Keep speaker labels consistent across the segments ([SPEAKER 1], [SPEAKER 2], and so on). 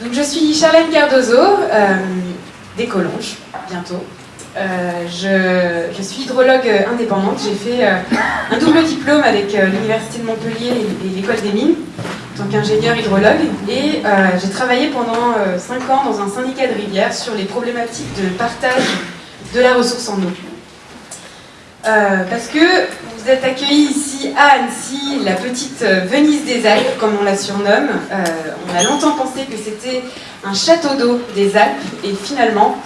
[SPEAKER 1] Donc je suis Charlène Cardozo, euh, des bientôt. Euh, je, suis hydrologue indépendante, j'ai fait euh, un double diplôme avec l'Université de Montpellier et, l'École des Mines, en tant qu'ingénieur hydrologue, et j'ai travaillé pendant 5 ans dans un syndicat de rivière sur les problématiques de partage de la ressource en eau. Parce que vous êtes accueillis ici à Annecy, la petite euh, Venise des Alpes, comme on la surnomme. Euh, on a longtemps pensé que c'était un château d'eau des Alpes, et finalement,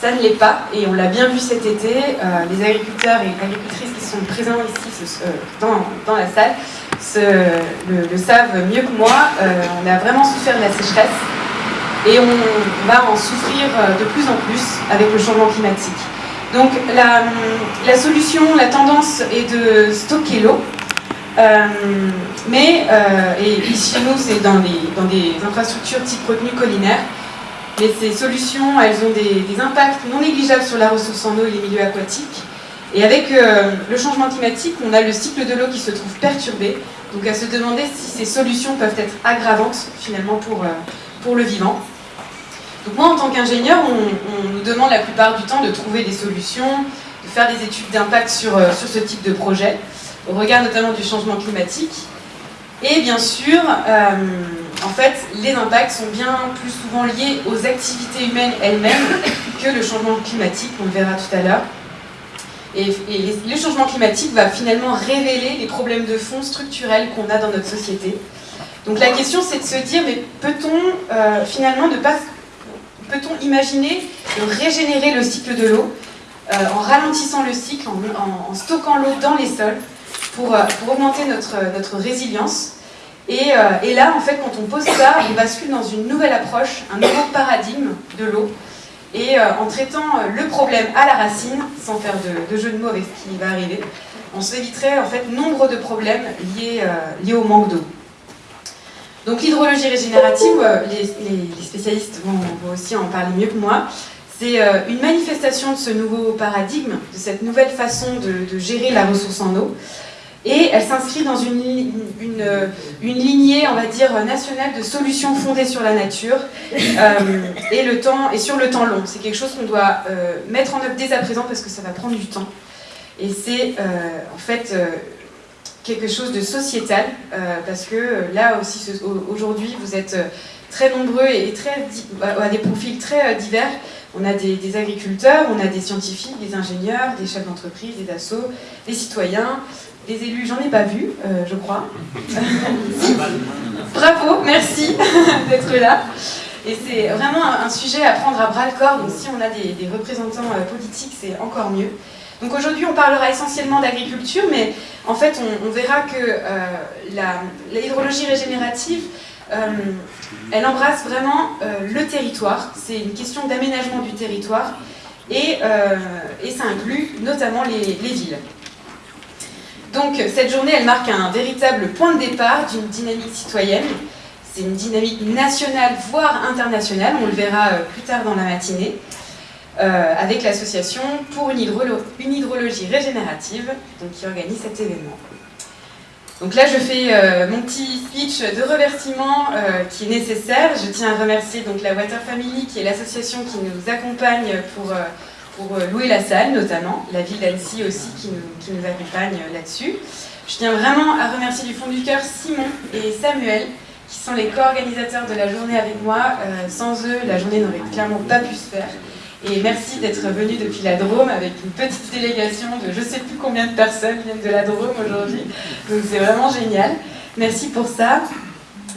[SPEAKER 1] ça ne l'est pas. Et on l'a bien vu cet été, euh, les agriculteurs et agricultrices qui sont présents ici dans, la salle le, savent mieux que moi. on a vraiment souffert de la sécheresse, et on va en souffrir de plus en plus avec le changement climatique. Donc la, solution, la tendance est de stocker l'eau. Euh, mais, euh, et ici nous, c'est dans, des infrastructures type retenue collinaire. Mais ces solutions, elles ont des, impacts non négligeables sur la ressource en eau et les milieux aquatiques. Et avec euh, le changement climatique, on a le cycle de l'eau qui se trouve perturbé. Donc à se demander si ces solutions peuvent être aggravantes finalement pour le vivant. Donc moi, en tant qu'ingénieur, on, nous demande la plupart du temps de trouver des solutions, de faire des études d'impact sur, euh, sur ce type de projet, au regard notamment du changement climatique. Et bien sûr, euh, en fait, les impacts sont bien plus souvent liés aux activités humaines elles-mêmes que le changement climatique, on le verra tout à l'heure. Et, le changement climatique va finalement révéler les problèmes de fond structurels qu'on a dans notre société. Donc la question c'est de se dire, mais peut-on euh, finalement ne pas peut-on imaginer de régénérer le cycle de l'eau euh, en ralentissant le cycle, en, stockant l'eau dans les sols pour, euh, augmenter notre, résilience euh, et, là, en fait, quand on pose ça, on bascule dans une nouvelle approche, un nouveau paradigme de l'eau et en traitant le problème à la racine, sans faire de, jeu de mots avec ce qui va arriver, on s'éviterait en fait nombre de problèmes liés au manque d'eau. Donc l'hydrologie régénérative, euh, les, spécialistes vont, aussi en parler mieux que moi, c'est euh, une manifestation de ce nouveau paradigme, de cette nouvelle façon de, gérer la ressource en eau. Et elle s'inscrit dans une, une, une, lignée, on va dire, nationale de solutions fondées sur la nature euh, et, le temps, et sur le temps long. C'est quelque chose qu'on doit mettre en œuvre dès à présent parce que ça va prendre du temps. Et c'est en fait quelque chose de sociétal, euh, parce que euh, là aussi, aujourd'hui, vous êtes euh, très nombreux et très, à des profils très divers. On a des, agriculteurs, on a des scientifiques, des ingénieurs, des chefs d'entreprise, des assos, des citoyens, des élus, j'en ai pas vu, je crois. Bravo, merci d'être là. Et c'est vraiment un sujet à prendre à bras le corps, donc si on a des, des représentants politiques, c'est encore mieux. Donc aujourd'hui, on parlera essentiellement d'agriculture, mais en fait, on, verra que euh, l'hydrologie régénérative, euh, elle embrasse vraiment euh, le territoire. C'est une question d'aménagement du territoire et, ça inclut notamment les, les villes. Donc cette journée, elle marque un véritable point de départ d'une dynamique citoyenne. C'est une dynamique nationale, voire internationale, on le verra plus tard dans la matinée. Euh, avec l'association pour une, hydrologie régénérative donc, qui organise cet événement. Donc là, je fais euh, mon petit speech de remerciement euh, qui est nécessaire. Je tiens à remercier donc, la Water Family, qui est l'association qui nous accompagne pour, louer la salle, notamment. La ville d'Annecy aussi, qui nous accompagne là-dessus. Je tiens vraiment à remercier du fond du cœur Simon et Samuel, qui sont les co-organisateurs de la journée avec moi. sans eux, la journée n'aurait clairement pas pu se faire. Et merci d'être venu depuis la Drôme avec une petite délégation de je ne sais plus combien de personnes viennent de la Drôme aujourd'hui. Donc c'est vraiment génial. Merci pour ça.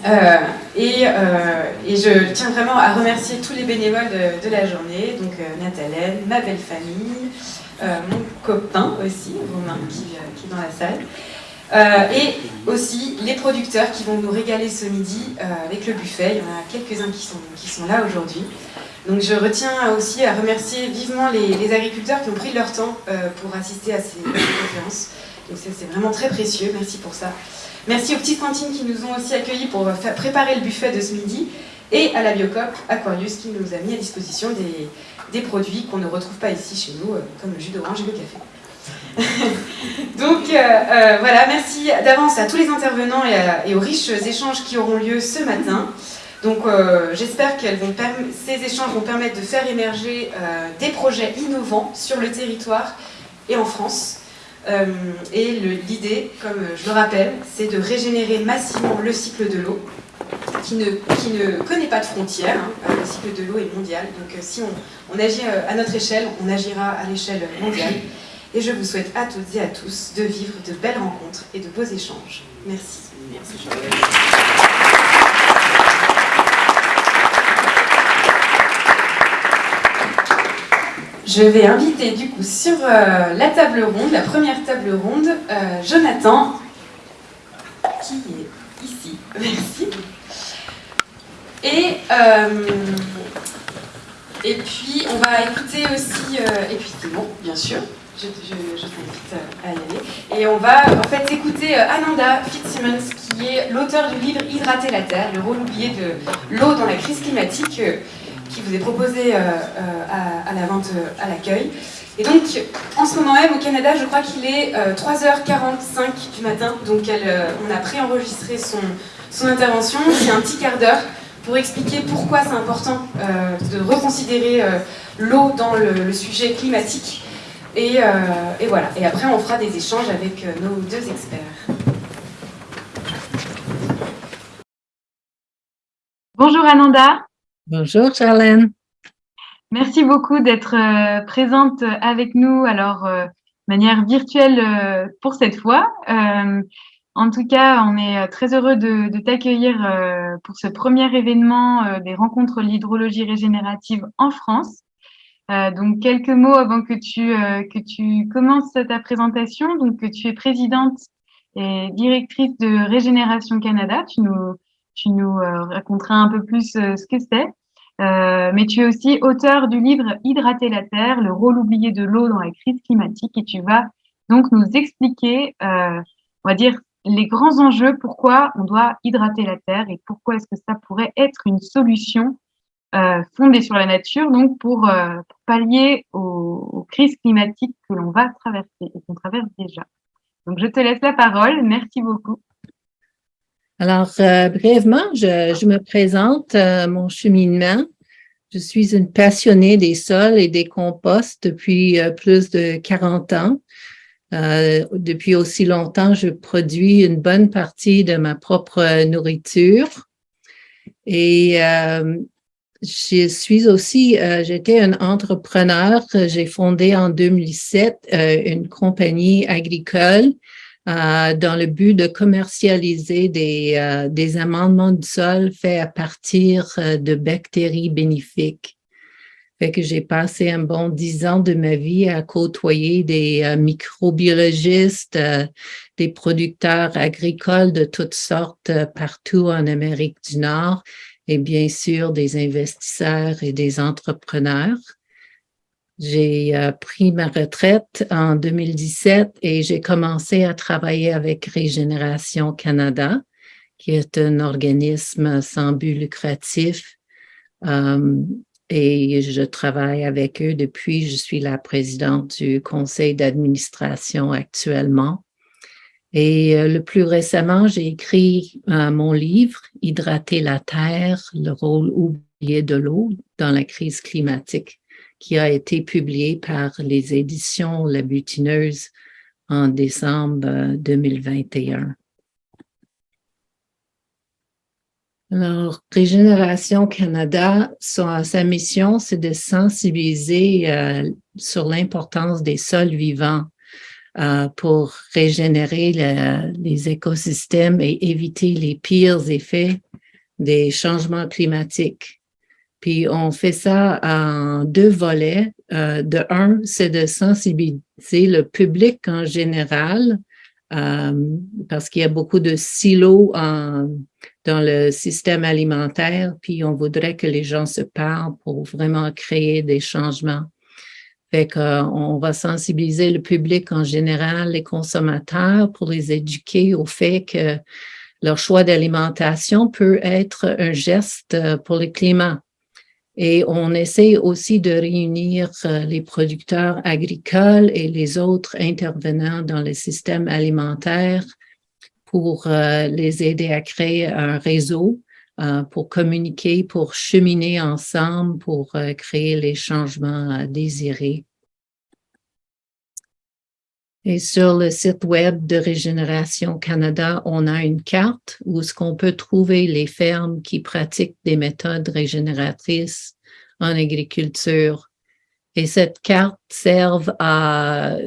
[SPEAKER 1] Euh, et, euh, et, je tiens vraiment à remercier tous les bénévoles de, la journée, donc euh, Nathalène, ma belle famille, mon copain aussi, Romain, qui, qui, est dans la salle, et aussi les producteurs qui vont nous régaler ce midi avec le buffet. Il y en a quelques-uns qui sont, qui sont là aujourd'hui. Donc je retiens aussi à remercier vivement les, agriculteurs qui ont pris leur temps euh, pour assister à ces, conférences. Donc c'est vraiment très précieux, merci pour ça. Merci aux petites cantines qui nous ont aussi accueillis pour préparer le buffet de ce midi et à la Biocop Aquarius qui nous a mis à disposition des, produits qu'on ne retrouve pas ici chez nous, euh, comme le jus d'orange et le café. Donc euh, voilà, merci d'avance à tous les intervenants et aux riches échanges qui auront lieu ce matin. Donc j'espère que ces échanges vont permettre de faire émerger des projets innovants sur le territoire et en France. et l'idée, comme je le rappelle, c'est de régénérer massivement le cycle de l'eau qui ne, connaît pas de frontières. Hein. Le cycle de l'eau est mondial, donc euh, si on, agit euh, à notre échelle, on agira à l'échelle mondiale. Et je vous souhaite à toutes et à tous de vivre de belles rencontres et de beaux échanges. Merci. Merci. Je vais inviter du coup sur euh, la table ronde, la première table ronde, Jonathan, qui est ici. Merci. Et, euh, et puis, on va écouter aussi, euh, et puis bon, bien sûr, je, t'invite à y aller. Et on va en fait écouter euh, Ananda Fitzsimmons, qui est l'auteur du livre Hydrater la Terre, le rôle oublié de l'eau dans la crise climatique, qui vous est proposé à, la vente à l'accueil. Et donc, en ce moment même, au Canada, je crois qu'il est 3h45 du matin, donc on a préenregistré son, intervention, c'est un petit quart d'heure pour expliquer pourquoi c'est important euh, de reconsidérer euh, l'eau dans le, sujet climatique. Euh, et, voilà. Et après, on fera des échanges avec nos deux experts. Bonjour Ananda.
[SPEAKER 2] Bonjour Charlène.
[SPEAKER 1] Merci beaucoup d'être présente avec nous, alors de manière virtuelle pour cette fois. En tout cas, on est euh, très heureux de, t'accueillir euh, pour ce premier événement euh, des rencontres de l'hydrologie régénérative en France. donc, quelques mots avant que tu, que tu commences ta présentation. Donc, tu es présidente et directrice de Régénération Canada. Tu nous, tu nous raconteras un peu plus ce que c'est. mais tu es aussi auteur du livre Hydrater la Terre, le rôle oublié de l'eau dans la crise climatique. Et tu vas donc nous expliquer, on va dire, les grands enjeux, pourquoi on doit hydrater la Terre et pourquoi est-ce que ça pourrait être une solution euh, fondée sur la nature, donc pour, euh, pallier aux, crises climatiques que l'on va traverser et qu'on traverse déjà. Donc, je te laisse la parole. Merci beaucoup.
[SPEAKER 2] Alors, euh, brièvement, je, je, me présente mon cheminement. Je suis une passionnée des sols et des composts depuis plus de 40 ans. Euh, depuis aussi longtemps, je produis une bonne partie de ma propre nourriture. Et euh, je suis aussi, euh, j'étais un entrepreneur. J'ai fondé en 2007 euh, une compagnie agricole euh, dans le but de commercialiser des, des amendements de sol faits à partir de bactéries bénéfiques. Fait que j'ai passé un bon dix ans de ma vie à côtoyer des euh, microbiologistes, euh, des producteurs agricoles de toutes sortes euh, partout en Amérique du Nord et bien sûr des investisseurs et des entrepreneurs. J'ai pris ma retraite en 2017 et j'ai commencé à travailler avec Régénération Canada, qui est un organisme sans but lucratif. Et je travaille avec eux depuis, je suis la présidente du conseil d'administration actuellement. Et euh, le plus récemment, j'ai écrit euh, mon livre « Hydrater la Terre, le rôle oublié de l'eau dans la crise climatique » qui a été publié par les éditions La Butineuse en décembre 2021. Euh, Alors, Régénération Canada, sa, mission, c'est de sensibiliser euh, sur l'importance des sols vivants euh, pour régénérer les écosystèmes et éviter les pires effets des changements climatiques. Puis on fait ça en deux volets. Euh, de un, c'est de sensibiliser le public en général, parce qu'il y a beaucoup de silos en dans le système alimentaire, puis on voudrait que les gens se parlent pour vraiment créer des changements. Fait qu'on va sensibiliser le public en général, les consommateurs, pour les éduquer au fait que leur choix d'alimentation peut être un geste pour le climat. Et on essaie aussi de réunir euh, les producteurs agricoles et les autres intervenants dans le système alimentaire pour euh, les aider à créer un réseau euh, pour communiquer, pour cheminer ensemble, pour créer les changements désirés. Et sur le site web de Régénération Canada, on a une carte où ce qu'on peut trouver les fermes qui pratiquent des méthodes régénératrices en agriculture. Et cette carte serve à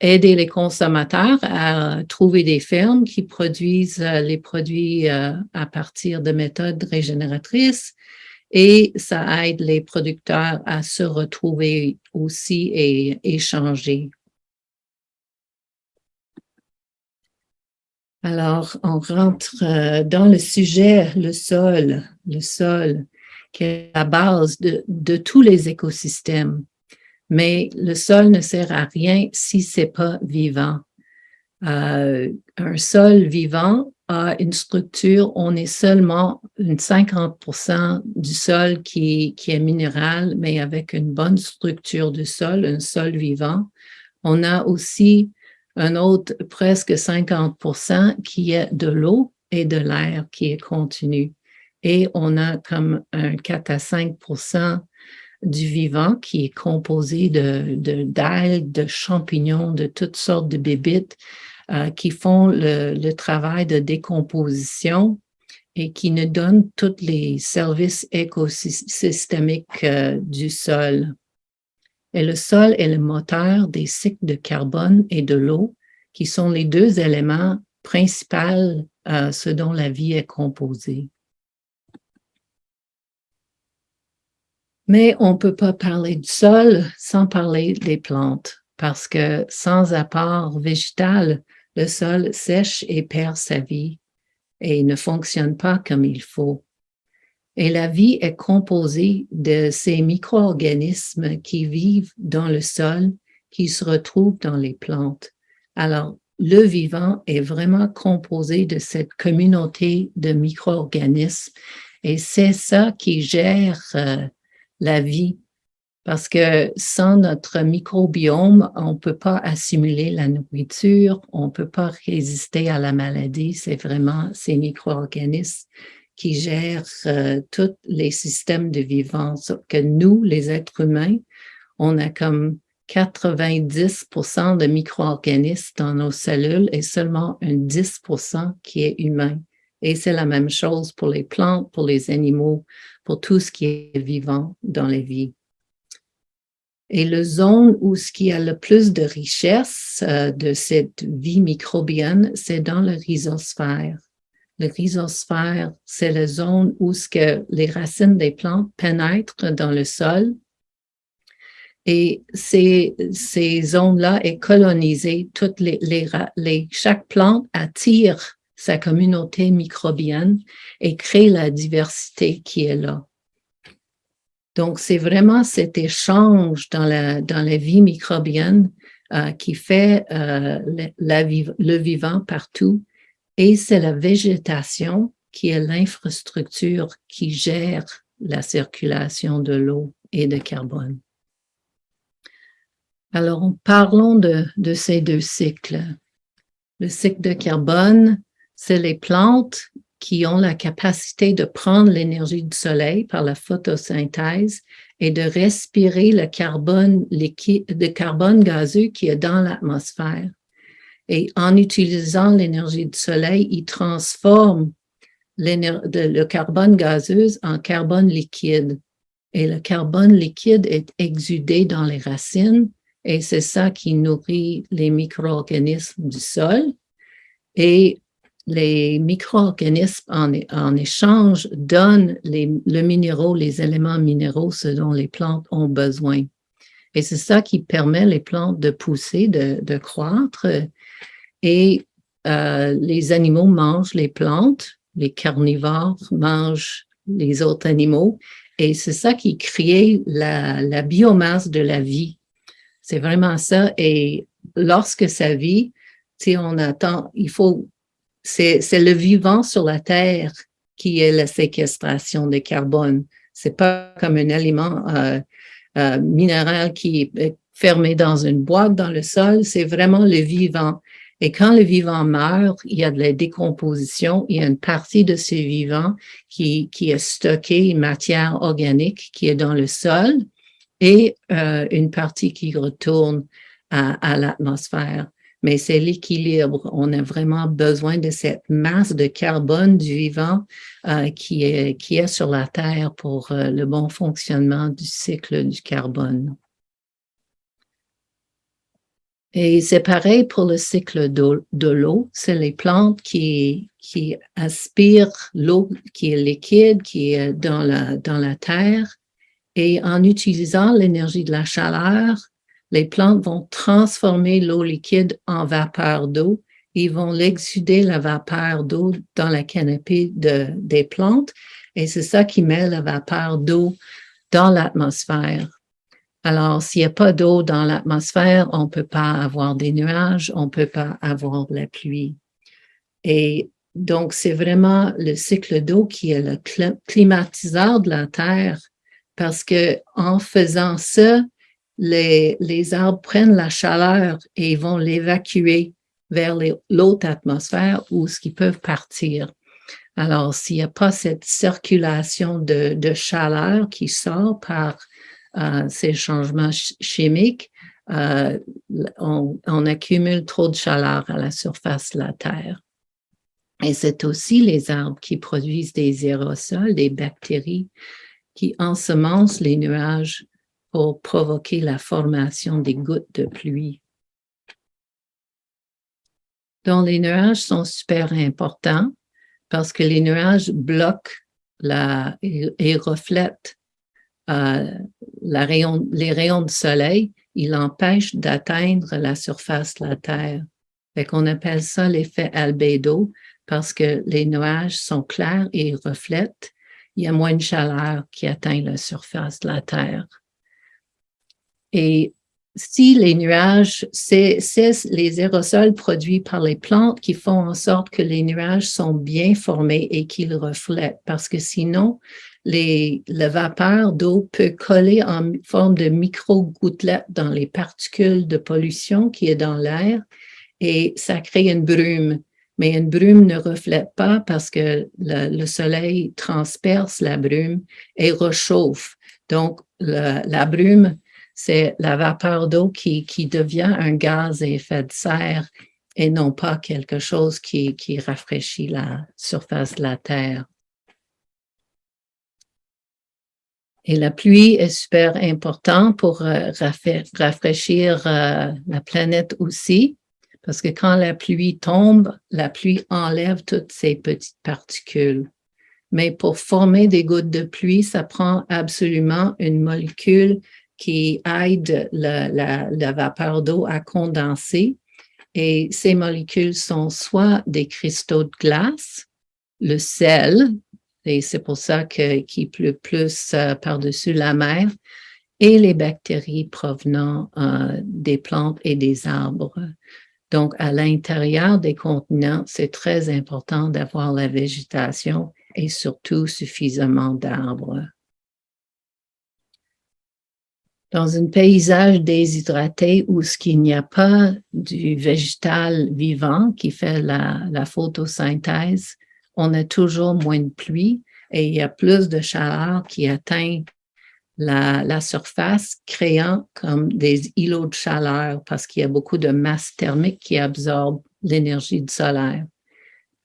[SPEAKER 2] aider les consommateurs à trouver des fermes qui produisent euh, les produits euh, à partir de méthodes régénératrices et ça aide les producteurs à se retrouver aussi et échanger. Alors, on rentre euh, dans le sujet, le sol, le sol, qui est la base de, tous les écosystèmes mais le sol ne sert à rien si c'est pas vivant. Euh, un sol vivant a une structure, on est seulement une 50 du sol qui, qui est minéral, mais avec une bonne structure de sol, un sol vivant. On a aussi un autre presque 50% qui est de l'eau et de l'air qui est contenu. Et on a comme un 4 à 5% du vivant qui est composé de d'algues, de, champignons, de toutes sortes de bébites euh, qui font le, travail de décomposition et qui nous donnent tous les services écosystémiques euh, du sol. Et le sol est le moteur des cycles de carbone et de l'eau, qui sont les deux éléments principaux euh, ce dont la vie est composée. Mais on ne peut pas parler du sol sans parler des plantes, parce que sans apport végétal, le sol sèche et perd sa vie et ne fonctionne pas comme il faut. Et la vie est composée de ces micro-organismes qui vivent dans le sol, qui se retrouvent dans les plantes. Alors, le vivant est vraiment composé de cette communauté de micro-organismes et c'est ça qui gère euh, la vie. Parce que sans notre microbiome, on ne peut pas assimiler la nourriture, on ne peut pas résister à la maladie. C'est vraiment ces micro-organismes qui gèrent euh, tous les systèmes de vivance. Que nous, les êtres humains, on a comme 90% de micro-organismes dans nos cellules et seulement un 10% qui est humain. Et c'est la même chose pour les plantes, pour les animaux, pour tout ce qui est vivant dans les vies. Et le zone où ce qui a le plus de richesse euh, de cette vie microbienne, c'est dans le rhizosphère. Le rhizosphère, c'est la zone où ce que les racines des plantes pénètrent dans le sol. Et ces, ces zones-là est colonisée. Toutes les, les, chaque plante attire sa communauté microbienne et crée la diversité qui est là. Donc, c'est vraiment cet échange dans la, dans la vie microbienne euh, qui fait euh, la, le vivant partout et c'est la végétation qui est l'infrastructure qui gère la circulation de l'eau et de carbone. Alors, parlons de, ces deux cycles. Le cycle de carbone, c'est les plantes qui ont la capacité de prendre l'énergie du soleil par la photosynthèse et de respirer le carbone liquide, le carbone gazeux qui est dans l'atmosphère. Et en utilisant l'énergie du soleil, ils transforment le carbone gazeux en carbone liquide. Et le carbone liquide est exudé dans les racines et c'est ça qui nourrit les micro-organismes du sol. Et les micro-organismes en, échange donnent le minéraux, les éléments minéraux, ce dont les plantes ont besoin. Et c'est ça qui permet les plantes de pousser, de, croître. Et euh, les animaux mangent les plantes, les carnivores mangent les autres animaux. Et c'est ça qui crée la, la biomasse de la vie. C'est vraiment ça. Et lorsque ça vit, on attend, il faut c'est le vivant sur la Terre qui est la séquestration de carbone. C'est pas comme un aliment euh, euh, minéral qui est fermé dans une boîte dans le sol, c'est vraiment le vivant. Et quand le vivant meurt, il y a de la décomposition, il y a une partie de ce vivant qui, qui est stocké, une matière organique qui est dans le sol et euh, une partie qui retourne à, à l'atmosphère. Mais c'est l'équilibre. On a vraiment besoin de cette masse de carbone du vivant euh, qui, est, qui est sur la Terre pour euh, le bon fonctionnement du cycle du carbone. Et c'est pareil pour le cycle de l'eau. C'est les plantes qui, aspirent l'eau qui est liquide, qui est dans la, terre. Et en utilisant l'énergie de la chaleur, les plantes vont transformer l'eau liquide en vapeur d'eau. Ils vont l'exuder la vapeur d'eau dans la canopée de, des plantes. Et c'est ça qui met la vapeur d'eau dans l'atmosphère. Alors, s'il n'y a pas d'eau dans l'atmosphère, on ne peut pas avoir des nuages, on ne peut pas avoir la pluie. Et donc, c'est vraiment le cycle d'eau qui est le climatiseur de la Terre parce que en faisant ça, les, arbres prennent la chaleur et vont l'évacuer vers l'autre atmosphère où ce qu'ils peuvent partir. Alors, s'il n'y a pas cette circulation de, chaleur qui sort par ces changements chimiques, euh, on, on, accumule trop de chaleur à la surface de la Terre. Et c'est aussi les arbres qui produisent des aérosols, des bactéries, qui ensemencent les nuages pour provoquer la formation des gouttes de pluie. Donc, les nuages sont super importants parce que les nuages bloquent la, et reflètent euh, les rayons du soleil, il empêche d'atteindre la surface de la Terre. Fait qu'on appelle ça l'effet albédo parce que les nuages sont clairs et reflètent. Il y a moins de chaleur qui atteint la surface de la Terre. Et si les nuages, c'est les aérosols produits par les plantes qui font en sorte que les nuages sont bien formés et qu'ils reflètent, parce que sinon, la vapeur d'eau peut coller en forme de micro-gouttelettes dans les particules de pollution qui est dans l'air et ça crée une brume. Mais une brume ne reflète pas parce que le, soleil transperce la brume et réchauffe. Donc, la brume, c'est la vapeur d'eau qui, devient un gaz à effet de serre et non pas quelque chose qui rafraîchit la surface de la Terre. Et la pluie est super importante pour euh, rafraîchir euh, la planète aussi, parce que quand la pluie tombe, la pluie enlève toutes ces petites particules. Mais pour former des gouttes de pluie, ça prend absolument une molécule qui aide la, vapeur d'eau à condenser. Et ces molécules sont soit des cristaux de glace, le sel, et c'est pour ça qu'il pleut plus euh, par-dessus la mer, et les bactéries provenant euh, des plantes et des arbres. Donc, à l'intérieur des continents, c'est très important d'avoir la végétation et surtout suffisamment d'arbres. Dans un paysage déshydraté où ce qu'il n'y a pas du végétal vivant qui fait la, la photosynthèse, on a toujours moins de pluie et il y a plus de chaleur qui atteint la, surface, créant comme des îlots de chaleur parce qu'il y a beaucoup de masse thermique qui absorbe l'énergie du solaire.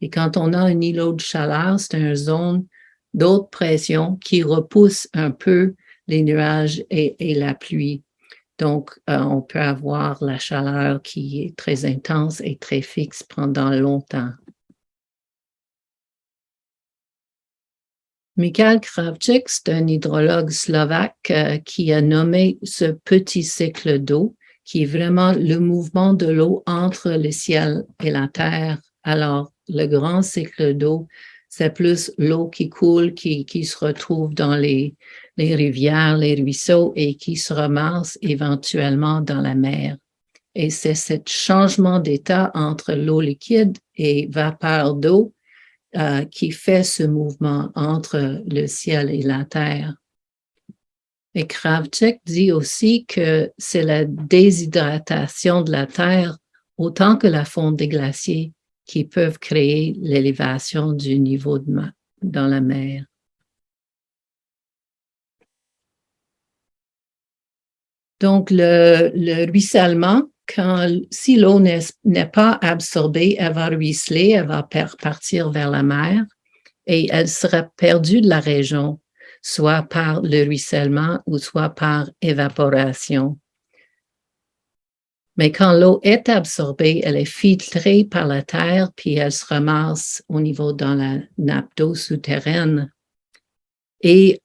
[SPEAKER 2] Et quand on a un îlot de chaleur, c'est une zone d'autre pression qui repousse un peu les nuages et, et la pluie. Donc, euh, on peut avoir la chaleur qui est très intense et très fixe pendant longtemps. Mikhail Kravchik, c'est un hydrologue slovaque euh, qui a nommé ce petit cycle d'eau, qui est vraiment le mouvement de l'eau entre le ciel et la terre. Alors, le grand cycle d'eau, c'est plus l'eau qui coule, qui, qui se retrouve dans les, les rivières, les ruisseaux et qui se ramasse éventuellement dans la mer. Et c'est ce changement d'état entre l'eau liquide et vapeur d'eau euh, qui fait ce mouvement entre le ciel et la terre. Et Kravchuk dit aussi que c'est la déshydratation de la terre autant que la fonte des glaciers qui peuvent créer l'élévation du niveau de dans la mer. Donc, le, le ruissellement, quand, si l'eau n'est pas absorbée, elle va ruisseler, elle va partir vers la mer et elle sera perdue de la région, soit par le ruissellement ou soit par évaporation. Mais quand l'eau est absorbée, elle est filtrée par la terre, puis elle se ramasse au niveau dans la nappe d'eau souterraine. Et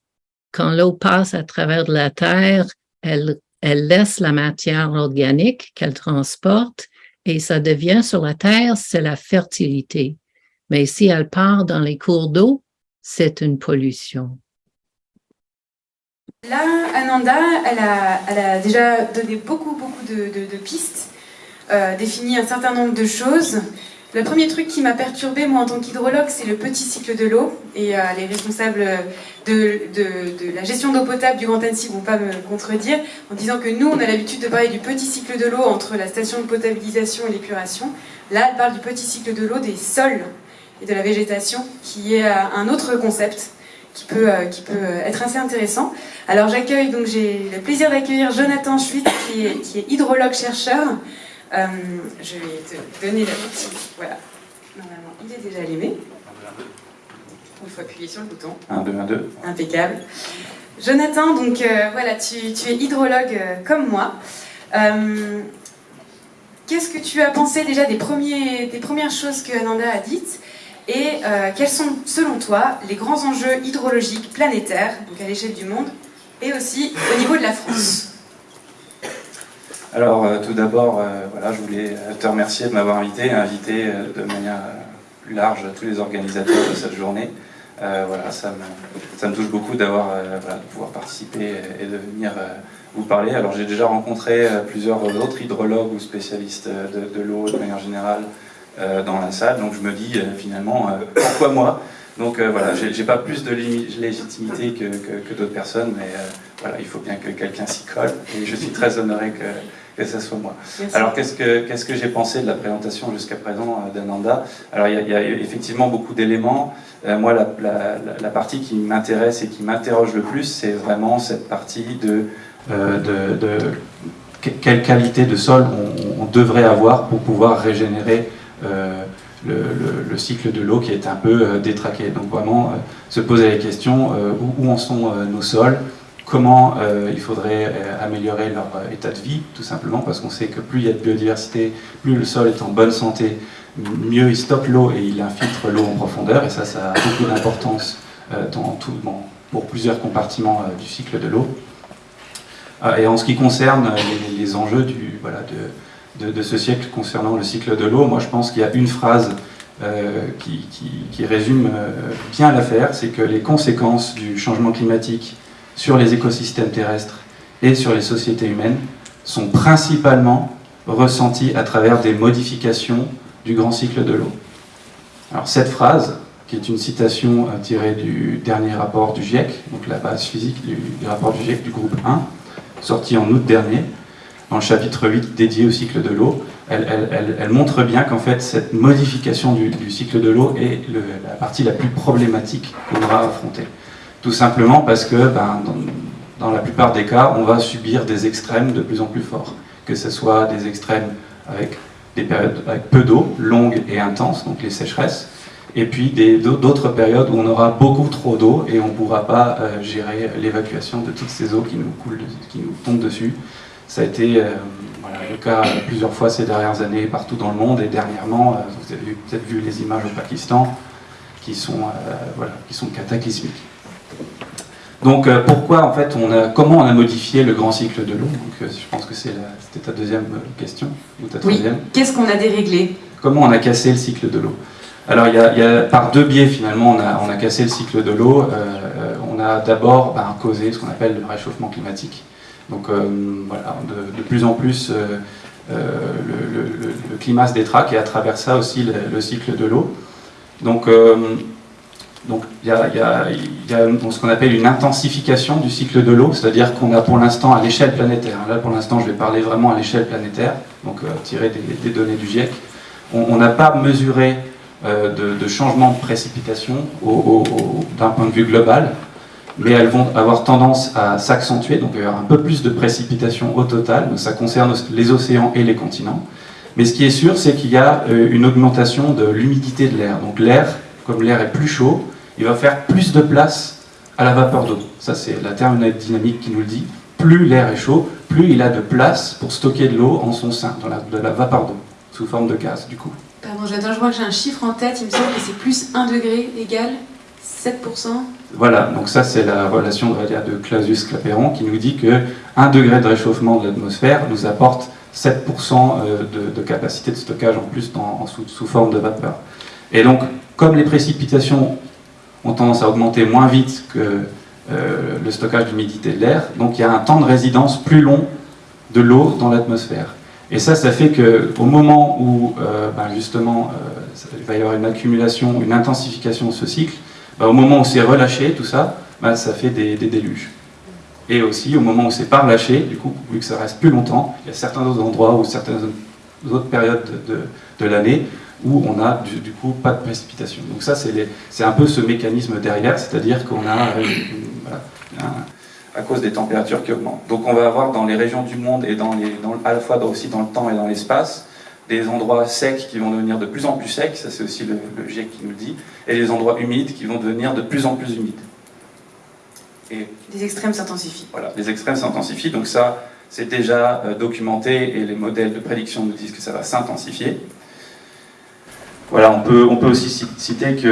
[SPEAKER 2] quand l'eau passe à travers de la terre, elle, elle laisse la matière organique qu'elle transporte et ça devient sur la terre, c'est la fertilité. Mais si elle part dans les cours d'eau, c'est une pollution.
[SPEAKER 1] Là, Ananda, elle a, déjà donné beaucoup, beaucoup de, pistes, euh, défini un certain nombre de choses. Le premier truc qui m'a perturbée, moi, en tant qu'hydrologue, c'est le petit cycle de l'eau. Et euh, les responsables de, la gestion d'eau potable du Grand Annecy ne vont pas me contredire en disant que nous, on a l'habitude de parler du petit cycle de l'eau entre la station de potabilisation et l'épuration. Là, elle parle du petit cycle de l'eau des sols et de la végétation, qui est euh, un autre concept qui peut, euh, être assez intéressant. Alors j'accueille, donc j'ai le plaisir d'accueillir Jonathan Schwitt, qui est, qui est hydrologue-chercheur. Euh, je vais te donner la petite... Voilà. Normalement, il est déjà allumé. Il faut appuyer sur le bouton.
[SPEAKER 3] 1, 2, 1, 2.
[SPEAKER 1] Impeccable. Jonathan, donc voilà, tu, tu, es hydrologue comme moi. Qu'est-ce que tu as pensé déjà des, premiers, des premières choses que Ananda a dites? Et euh, quels sont, selon toi, les grands enjeux hydrologiques planétaires, donc à l'échelle du monde, et aussi au niveau de la France?
[SPEAKER 3] Alors, euh, tout d'abord, euh, voilà, je voulais te remercier de m'avoir invité, inviter de manière plus large tous les organisateurs de cette journée. voilà, ça me, touche beaucoup d'avoir, voilà, de pouvoir participer et de venir vous parler. Alors, j'ai déjà rencontré plusieurs autres hydrologues ou spécialistes de, l'eau de manière générale, euh, dans la salle, donc je me dis euh, finalement, euh, pourquoi moi? Donc voilà, j'ai pas plus de légitimité que, que, d'autres personnes, mais voilà, il faut bien que quelqu'un s'y colle, et je suis très honoré que, que ce soit moi. Alors qu'est-ce que, qu'est-ce que j'ai pensé de la présentation jusqu'à présent d'Ananda? Alors il y, a effectivement beaucoup d'éléments. moi, la, la, la, partie qui m'intéresse et qui m'interroge le plus, c'est vraiment cette partie de, de, de, quelle qualité de sol on, on devrait avoir pour pouvoir régénérer euh, le, cycle de l'eau qui est un peu euh, détraqué. Donc vraiment euh, se poser la question où, en sont nos sols, comment il faudrait améliorer leur état de vie, tout simplement, parce qu'on sait que plus il y a de biodiversité, plus le sol est en bonne santé, mieux il stocke l'eau et il infiltre l'eau en profondeur, et ça, ça a beaucoup d'importance pour plusieurs compartiments du cycle de l'eau. et en ce qui concerne les, enjeux de, ce siècle concernant le cycle de l'eau, moi je pense qu'il y a une phrase euh, qui, résume euh, bien l'affaire, c'est que les conséquences du changement climatique sur les écosystèmes terrestres et sur les sociétés humaines sont principalement ressenties à travers des modifications du grand cycle de l'eau. Alors cette phrase, qui est une citation euh, tirée du dernier rapport du GIEC, donc la base physique du, du rapport du GIEC du groupe 1, sorti en août dernier, dans le chapitre 8 dédié au cycle de l'eau, elle, montre bien qu'en fait cette modification du, cycle de l'eau est la partie la plus problématique qu'on aura à affronter. Tout simplement parce que ben, dans, la plupart des cas, on va subir des extrêmes de plus en plus forts. Que ce soit des extrêmes avec des périodes avec peu d'eau, longues et intenses, donc les sécheresses, et puis d'autres périodes où on aura beaucoup trop d'eau et on ne pourra pas euh, gérer l'évacuation de toutes ces eaux qui nous, coulent, qui nous tombent dessus. Ça a été euh, le cas plusieurs fois ces dernières années partout dans le monde et dernièrement, euh, vous avez peut-être vu les images au Pakistan qui sont, voilà, qui sont cataclysmiques. Donc pourquoi en fait on a, comment on a modifié le grand cycle de l'eau? Je pense que c'était ta deuxième question ou ta
[SPEAKER 1] troisième? Oui. Qu'est-ce qu'on a déréglé?
[SPEAKER 3] Comment on a cassé le cycle de l'eau? Alors il y, a, par deux biais finalement on a, on a cassé le cycle de l'eau. on a d'abord ben, causé ce qu'on appelle le réchauffement climatique. Donc euh, voilà, de, plus en plus, euh, euh, le, climat se détraque et à travers ça aussi le, cycle de l'eau. Donc donc il y a, ce qu'on appelle une intensification du cycle de l'eau, c'est-à-dire qu'on a pour l'instant à l'échelle planétaire, là pour l'instant je vais parler vraiment à l'échelle planétaire, donc tirées des, données du GIEC. On n'a pas mesuré de, changement de précipitation d'un point de vue global, mais elles vont avoir tendance à s'accentuer, donc il y aura un peu plus de précipitation au total, ça concerne les océans et les continents. Mais ce qui est sûr, c'est qu'il y a une augmentation de l'humidité de l'air. Donc l'air, comme l'air est plus chaud, il va faire plus de place à la vapeur d'eau. Ça, c'est la thermodynamique qui nous le dit. Plus l'air est chaud, plus il a de place pour stocker de l'eau en son sein, dans la, de la vapeur d'eau, sous forme de gaz, du coup.
[SPEAKER 1] Pardon, j'attends, je vois que j'ai un chiffre en tête, il me semble que c'est plus 1 degré égale 7%.
[SPEAKER 3] Voilà, donc ça c'est la relation de Clausius-Clapeyron qui nous dit que 1 degré de réchauffement de l'atmosphère nous apporte 7% euh, de, capacité de stockage en plus sous, forme de vapeur. Et donc, comme les précipitations ont tendance à augmenter moins vite que euh, le stockage d'humidité de l'air, donc il y a un temps de résidence plus long de l'eau dans l'atmosphère. Et ça, ça fait qu'au moment où, euh, ben, justement, il va y avoir une accumulation, une intensification de ce cycle, ben, au moment où c'est relâché, tout ça, ben, ça fait des déluges. Et aussi, au moment où c'est pas relâché, du coup, vu que ça reste plus longtemps, il y a certains autres endroits ou certaines autres périodes de, l'année où on a du, coup pas de précipitation. Donc ça, c'est un peu ce mécanisme derrière, c'est-à-dire qu'on a, à cause des températures qui augmentent. Donc on va avoir dans les régions du monde et dans les, à la fois aussi dans le temps et dans l'espace, des endroits secs qui vont devenir de plus en plus secs, ça c'est aussi le, le GIEC qui nous le dit, et des endroits humides qui vont devenir de plus en plus humides.
[SPEAKER 1] Et les extrêmes s'intensifient.
[SPEAKER 3] Voilà, les extrêmes s'intensifient, donc ça, c'est déjà euh, documenté et les modèles de prédiction nous disent que ça va s'intensifier. Voilà, on peut, on peut aussi citer qu'il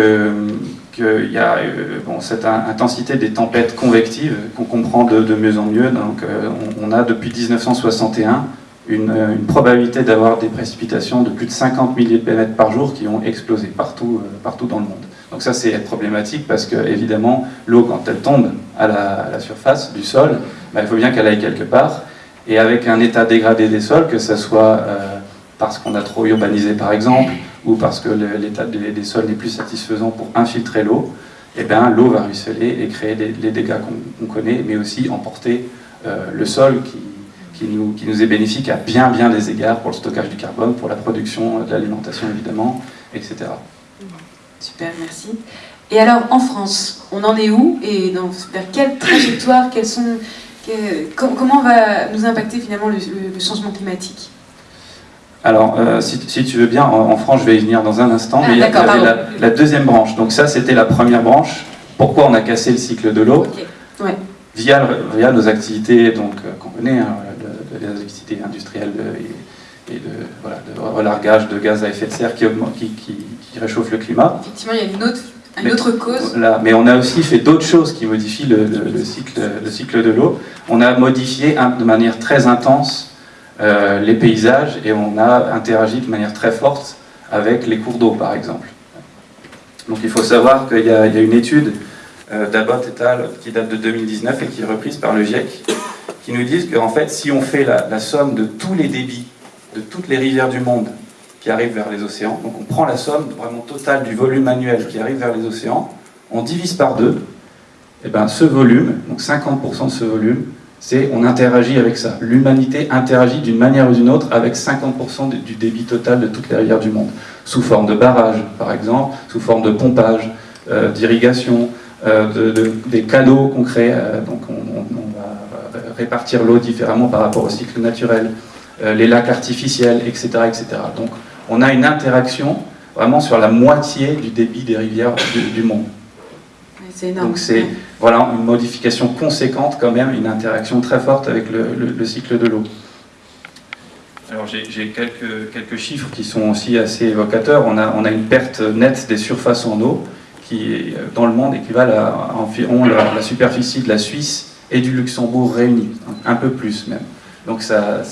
[SPEAKER 3] y a euh, bon, cette intensité des tempêtes convectives qu'on comprend de, mieux en mieux. Donc, euh, on, a depuis 1961 une, une probabilité d'avoir des précipitations de plus de 50 milliers de pémètres par jour qui ont explosé partout, partout dans le monde. Donc ça, c'est problématique parce que, évidemment, l'eau, quand elle tombe à la, surface du sol, bah, il faut bien qu'elle aille quelque part. Et avec un état dégradé des sols, que ce soit euh, parce qu'on a trop urbanisé, par exemple, ou parce que l'état des, sols n'est plus satisfaisant pour infiltrer l'eau, eh bien, l'eau va ruisseler et créer les dégâts qu'on connaît, mais aussi emporter euh, le sol qui, nous, qui nous est bénéfique à bien, bien des égards pour le stockage du carbone, pour la production de l'alimentation, évidemment, etc.
[SPEAKER 1] Super, merci. Et alors, en France, on en est où Et dans, vers quelle trajectoire quels sont, Comment va nous impacter finalement le, changement climatique?
[SPEAKER 3] Alors, euh, si, tu veux bien, en, France, je vais y venir dans un instant, ah, mais il y avait la, deuxième branche. Donc ça, c'était la première branche. Pourquoi on a cassé le cycle de l'eau via, via, nos activités donc euh, qu'on connaît, hein, de, activités industrielles et, de, voilà, de, relargage de gaz à effet de serre qui, qui, qui, réchauffe le climat.
[SPEAKER 1] Effectivement, il y a une autre, une autre cause.
[SPEAKER 3] mais on a aussi fait d'autres choses qui modifient le, cycle, le cycle de l'eau. On a modifié de manière très intense euh, les paysages et on a interagi de manière très forte avec les cours d'eau, par exemple. Donc il faut savoir qu'il y, a une étude euh, d'Abbott et al. qui date de 2019 et qui est reprise par le GIEC, qui nous dit qu'en fait, si on fait la somme de tous les débits de toutes les rivières du monde qui arrivent vers les océans. Donc on prend la somme vraiment totale du volume annuel qui arrive vers les océans, on divise par deux, et bien ce volume, donc 50% de ce volume, c'est on interagit avec ça. L'humanité interagit d'une manière ou d'une autre avec 50% du débit total de toutes les rivières du monde, sous forme de barrages par exemple, sous forme de pompage, euh, d'irrigation, euh, de, des canaux qu'on crée, euh, donc on, va répartir l'eau différemment par rapport au cycle naturel, les lacs artificiels, etc., etc. Donc on a une interaction vraiment sur la moitié du débit des rivières du, monde.
[SPEAKER 1] C'est énorme.
[SPEAKER 3] Donc c'est voilà, une modification conséquente quand même, une interaction très forte avec le, cycle de l'eau. Alors j'ai quelques, chiffres qui sont aussi assez évocateurs. On a, une perte nette des surfaces en eau qui, dans le monde, équivalent à environ la, la superficie de la Suisse et du Luxembourg réunis, un peu plus même. Donc ça,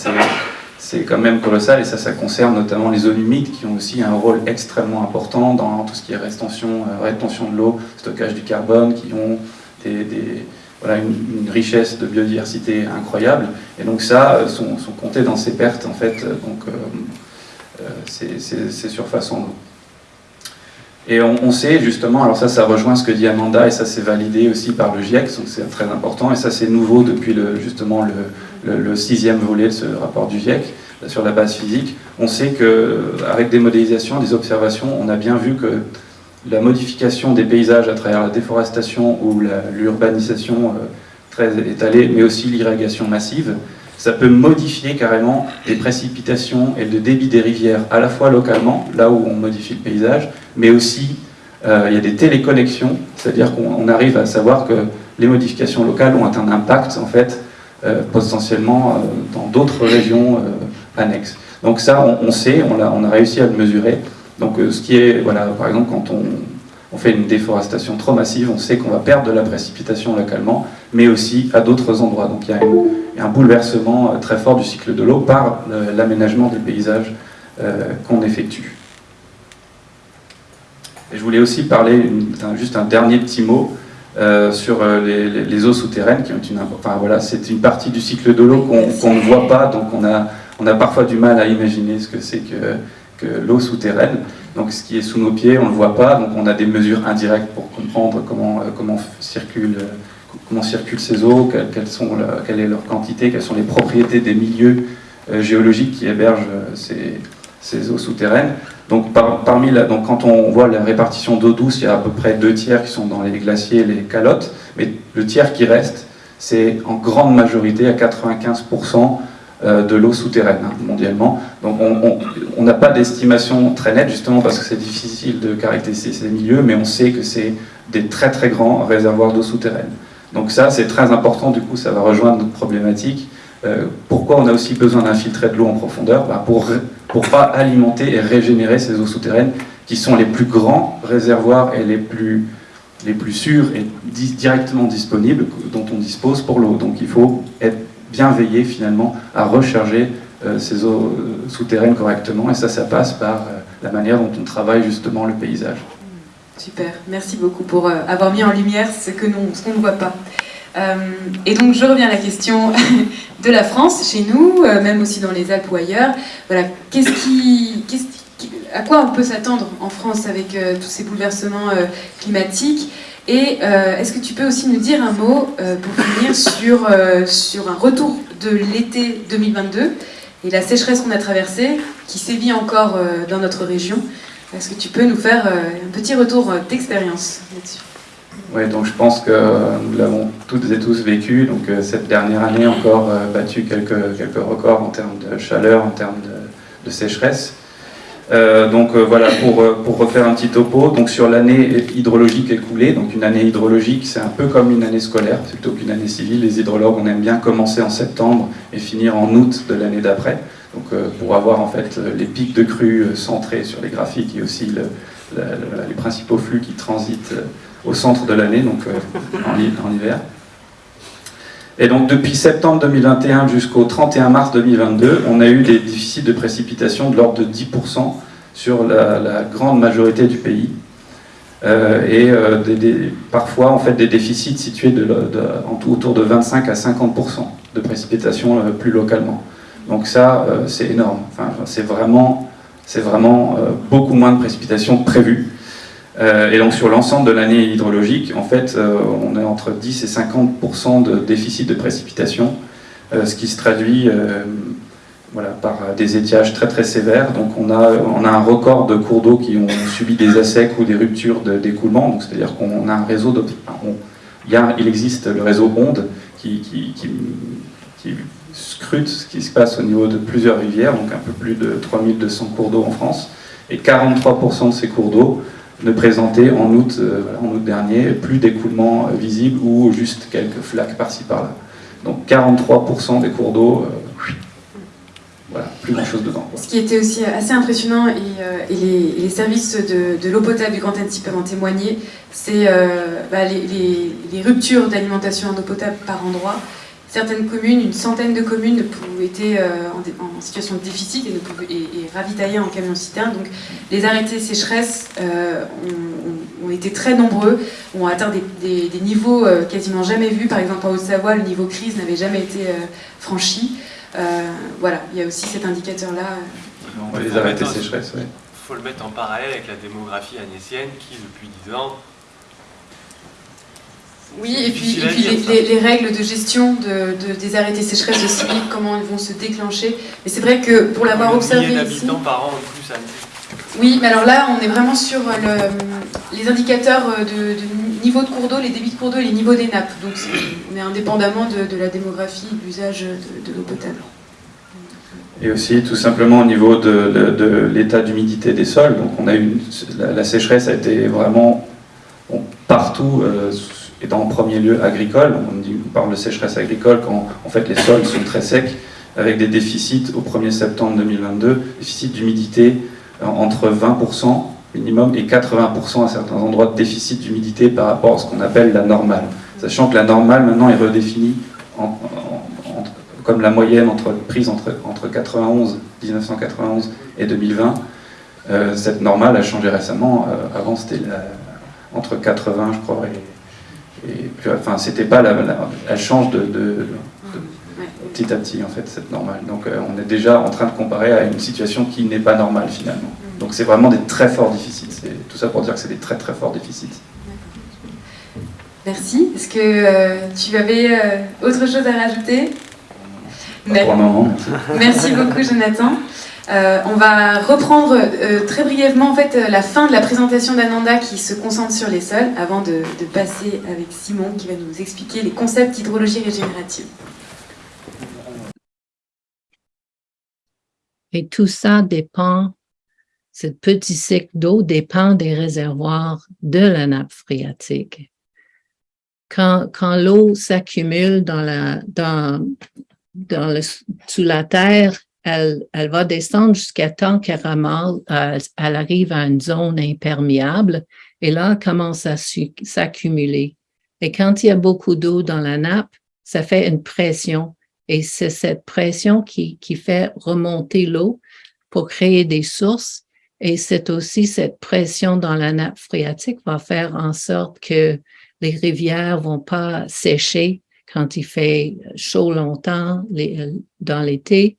[SPEAKER 3] c'est quand même colossal et ça, ça concerne notamment les zones humides qui ont aussi un rôle extrêmement important dans tout ce qui est rétention, euh, rétention de l'eau, stockage du carbone, qui ont une, richesse de biodiversité incroyable. Et donc ça, euh, sont, comptés dans ces pertes, en fait, euh, donc ces, surfaces en eau. Et on, sait justement, alors ça, ça rejoint ce que dit Amanda, et ça c'est validé aussi par le GIEC, donc c'est très important, et ça c'est nouveau depuis le, justement le, le, sixième volet de ce rapport du GIEC. sur la base physique. On sait qu'avec des modélisations, des observations, on a bien vu que la modification des paysages à travers la déforestation ou l'urbanisation très étalée, mais aussi l'irrigation massive, ça peut modifier carrément les précipitations et le débit des rivières, à la fois localement, là où on modifie le paysage, mais aussi euh, il y a des téléconnexions, c'est-à-dire qu'on arrive à savoir que les modifications locales ont un impact en fait euh, potentiellement euh, dans d'autres régions annexes. Donc ça, on, sait, on a, réussi à le mesurer. Donc ce qui est, voilà, par exemple, quand on, fait une déforestation trop massive, on sait qu'on va perdre de la précipitation localement, mais aussi à d'autres endroits. Donc il y, a un bouleversement euh, très fort du cycle de l'eau par l'aménagement des paysages euh, qu'on effectue. Je voulais aussi parler, juste un dernier petit mot, euh, sur les, eaux souterraines, qui ont une, enfin, voilà, c'est une partie du cycle de l'eau qu'on ne voit pas, donc on a, on a parfois du mal à imaginer ce que c'est que l'eau souterraine. Donc ce qui est sous nos pieds, on ne le voit pas, donc on a des mesures indirectes pour comprendre comment, euh, comment, circulent, euh, comment circulent ces eaux, quelles sont quelle est leur quantité, quelles sont les propriétés des milieux euh, géologiques qui hébergent ces, ces eaux souterraines. Donc, parmi donc quand on voit la répartition d'eau douce, il y a à peu près deux tiers qui sont dans les glaciers les calottes, mais le tiers qui reste, c'est en grande majorité, à 95%, euh, de l'eau souterraine hein, mondialement. Donc on n'a pas d'estimation très nette justement parce que c'est difficile de caractériser ces milieux, mais on sait que c'est des très très grands réservoirs d'eau souterraine. Donc ça c'est très important, du coup ça va rejoindre notre problématique. Euh, pourquoi on a aussi besoin d'infiltrer de l'eau en profondeur? Bah, Pour ne pas alimenter et régénérer ces eaux souterraines qui sont les plus grands réservoirs et les plus, les plus sûrs et directement disponibles dont on dispose pour l'eau. Donc il faut être bien veiller finalement à recharger euh, ces eaux euh, souterraines correctement. Et ça, ça passe par euh, la manière dont on travaille justement le paysage.
[SPEAKER 1] Super, merci beaucoup pour avoir mis en lumière ce que qu'on ne voit pas. et donc je reviens à la question de la France, chez nous, même aussi dans les Alpes ou ailleurs. Voilà, qu'est-ce qui, à quoi on peut s'attendre en France avec tous ces bouleversements climatiques? Et euh, est-ce que tu peux aussi nous dire un mot euh, pour finir sur, euh, sur un retour de l'été 2022 et la sécheresse qu'on a traversée, qui sévit encore dans notre région? Est-ce que tu peux nous faire un petit retour d'expérience là-dessus?
[SPEAKER 3] Oui, donc je pense que nous l'avons toutes et tous vécu. Donc cette dernière année encore battu quelques, quelques records en termes de chaleur, en termes de sécheresse. Euh, donc euh, voilà, pour, euh, pour, refaire un petit topo, donc sur l'année hydrologique écoulée, donc une année hydrologique c'est un peu comme une année scolaire plutôt qu'une année civile, les hydrologues on aime bien commencer en septembre et finir en août de l'année d'après, donc pour avoir en fait les pics de crue centrés sur les graphiques et aussi les principaux flux qui transitent au centre de l'année, donc en, en hiver. Et donc depuis septembre 2021 jusqu'au 31 mars 2022, on a eu des déficits de précipitation de l'ordre de 10% sur la, grande majorité du pays. Euh, et euh, parfois en fait des déficits situés de, autour de 25 à 50% de précipitation euh, plus localement. Donc ça, c'est énorme. C'est vraiment, vraiment beaucoup moins de précipitations prévues. Euh, et donc sur l'ensemble de l'année hydrologique, en fait, euh, on est entre 10 et 50% de déficit de précipitation, euh, ce qui se traduit voilà, par des étiages très très sévères. Donc on a, on a un record de cours d'eau qui ont subi des assecs ou des ruptures d'écoulement, c'est-à-dire qu'on a un réseau de... il, existe le réseau Onde qui, qui scrute ce qui se passe au niveau de plusieurs rivières, donc un peu plus de 3200 cours d'eau en France, et 43% de ces cours d'eau ne présenter en août, euh, en août dernier plus d'écoulement euh, visible ou juste quelques flaques par-ci par-là. Donc 43% des cours d'eau, euh, voilà, plus grand-chose dedans.
[SPEAKER 1] Ce qui était aussi assez impressionnant, et, les, services de, l'eau potable du Grand Antilles peuvent en témoigner, c'est bah, les, ruptures d'alimentation en eau potable par endroit certaines communes, une centaine de communes étaient euh, en, situation de déficit et, ne pouvaient, et, ravitaillées en camion-citerne. Donc les arrêtés sécheresse euh, ont, été très nombreux, ont atteint des, niveaux euh, quasiment jamais vus. Par exemple en Haute-Savoie, le niveau crise n'avait jamais été franchi. voilà, il y a aussi cet indicateur-là.
[SPEAKER 3] les arrêtés sécheresse, oui.
[SPEAKER 4] Il faut le mettre en parallèle avec la démographie agnesienne qui, depuis 10 ans,
[SPEAKER 1] Oui, et puis, et puis les, les, règles de gestion de, de, des arrêtés sécheresse aussi, comment ils vont se déclencher. Mais c'est vrai que pour l'avoir observé ici...
[SPEAKER 4] par an en plus à
[SPEAKER 1] Oui, mais alors là, on est vraiment sur le, les indicateurs de, de, niveau de cours d'eau, les débits de cours d'eau et les niveaux des nappes. Donc on est indépendamment de, de la démographie, de l'usage de, de l'eau potable.
[SPEAKER 3] Et aussi tout simplement au niveau de, de, de l'état d'humidité des sols. Donc on a une, la, la, sécheresse a été vraiment bon, partout, euh, dans en premier lieu agricole. On, parle de sécheresse agricole quand en fait les sols sont très secs, avec des déficits au 1er septembre 2022, déficit d'humidité entre 20% minimum et 80% à certains endroits de déficit d'humidité par rapport à ce qu'on appelle la normale. Sachant que la normale maintenant est redéfinie comme la moyenne prise entre, entre 91, 1991 et 2020. Euh, cette normale a changé récemment. Euh, avant, c'était entre 80, je crois, et, et puis, enfin, c'était pas la, la, elle change de, de, de, petit à petit en fait cette normale. Donc, euh, on est déjà en train de comparer à une situation qui n'est pas normale finalement. Donc, c'est vraiment des très forts déficits. C'est tout ça pour dire que c'est des très très forts déficits.
[SPEAKER 1] Merci. Est-ce que euh, tu avais euh, autre chose à rajouter?
[SPEAKER 3] Mais... Moment,
[SPEAKER 1] merci. merci. beaucoup, Jonathan. Euh, on va reprendre euh, très brièvement en fait, la fin de la présentation d'Ananda qui se concentre sur les sols avant de, de, passer avec Simon qui va nous expliquer les concepts d'hydrologie régénérative.
[SPEAKER 2] Et tout ça dépend, ce petit cycle d'eau dépend des réservoirs de la nappe phréatique quand, quand l'eau s'accumule dans la, dans, dans le, sous la terre, elle, va descendre jusqu'à temps qu'elle euh, elle arrive à une zone imperméable et là, elle commence à s'accumuler. Et quand il y a beaucoup d'eau dans la nappe, ça fait une pression et c'est cette pression qui, qui fait remonter l'eau pour créer des sources. Et c'est aussi cette pression dans la nappe phréatique va faire en sorte que les rivières vont pas sécher quand il fait chaud longtemps les, dans l'été.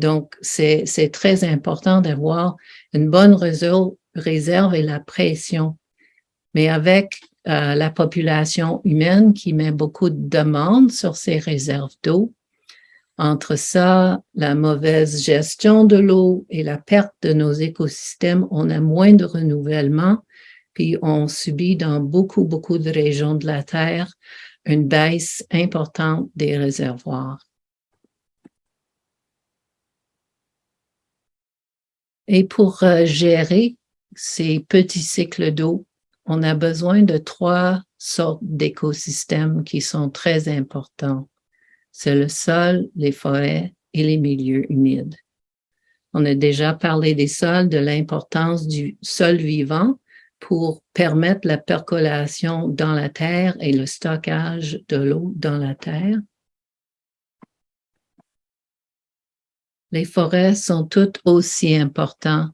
[SPEAKER 2] Donc, c'est très important d'avoir une bonne réserve, et la pression. Mais avec euh, la population humaine qui met beaucoup de demandes sur ces réserves d'eau, entre ça, la mauvaise gestion de l'eau et la perte de nos écosystèmes, on a moins de renouvellement puis on subit dans beaucoup, beaucoup de régions de la Terre une baisse importante des réservoirs. Et pour euh, gérer ces petits cycles d'eau, on a besoin de trois sortes d'écosystèmes qui sont très importants. C'est le sol, les forêts et les milieux humides. On a déjà parlé des sols, de l'importance du sol vivant, pour permettre la percolation dans la terre et le stockage de l'eau dans la terre. Les forêts sont toutes aussi importantes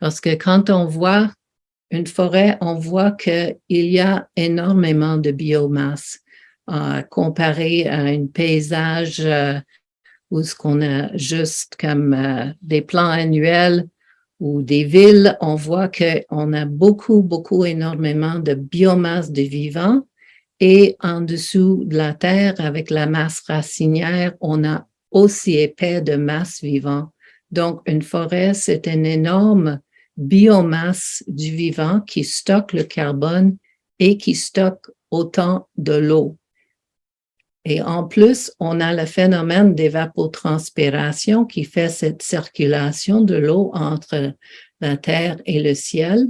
[SPEAKER 2] parce que quand on voit une forêt, on voit qu'il y a énormément de biomasse euh, comparé à un paysage euh, où ce qu'on a juste comme euh, des plans annuels ou des villes, on voit qu'on a beaucoup, beaucoup, énormément de biomasse de vivants. Et en dessous de la terre, avec la masse racinière, on a aussi épais de masse vivant. Donc, une forêt, c'est une énorme biomasse du vivant qui stocke le carbone et qui stocke autant de l'eau. Et en plus, on a le phénomène d'évapotranspiration qui fait cette circulation de l'eau entre la terre et le ciel.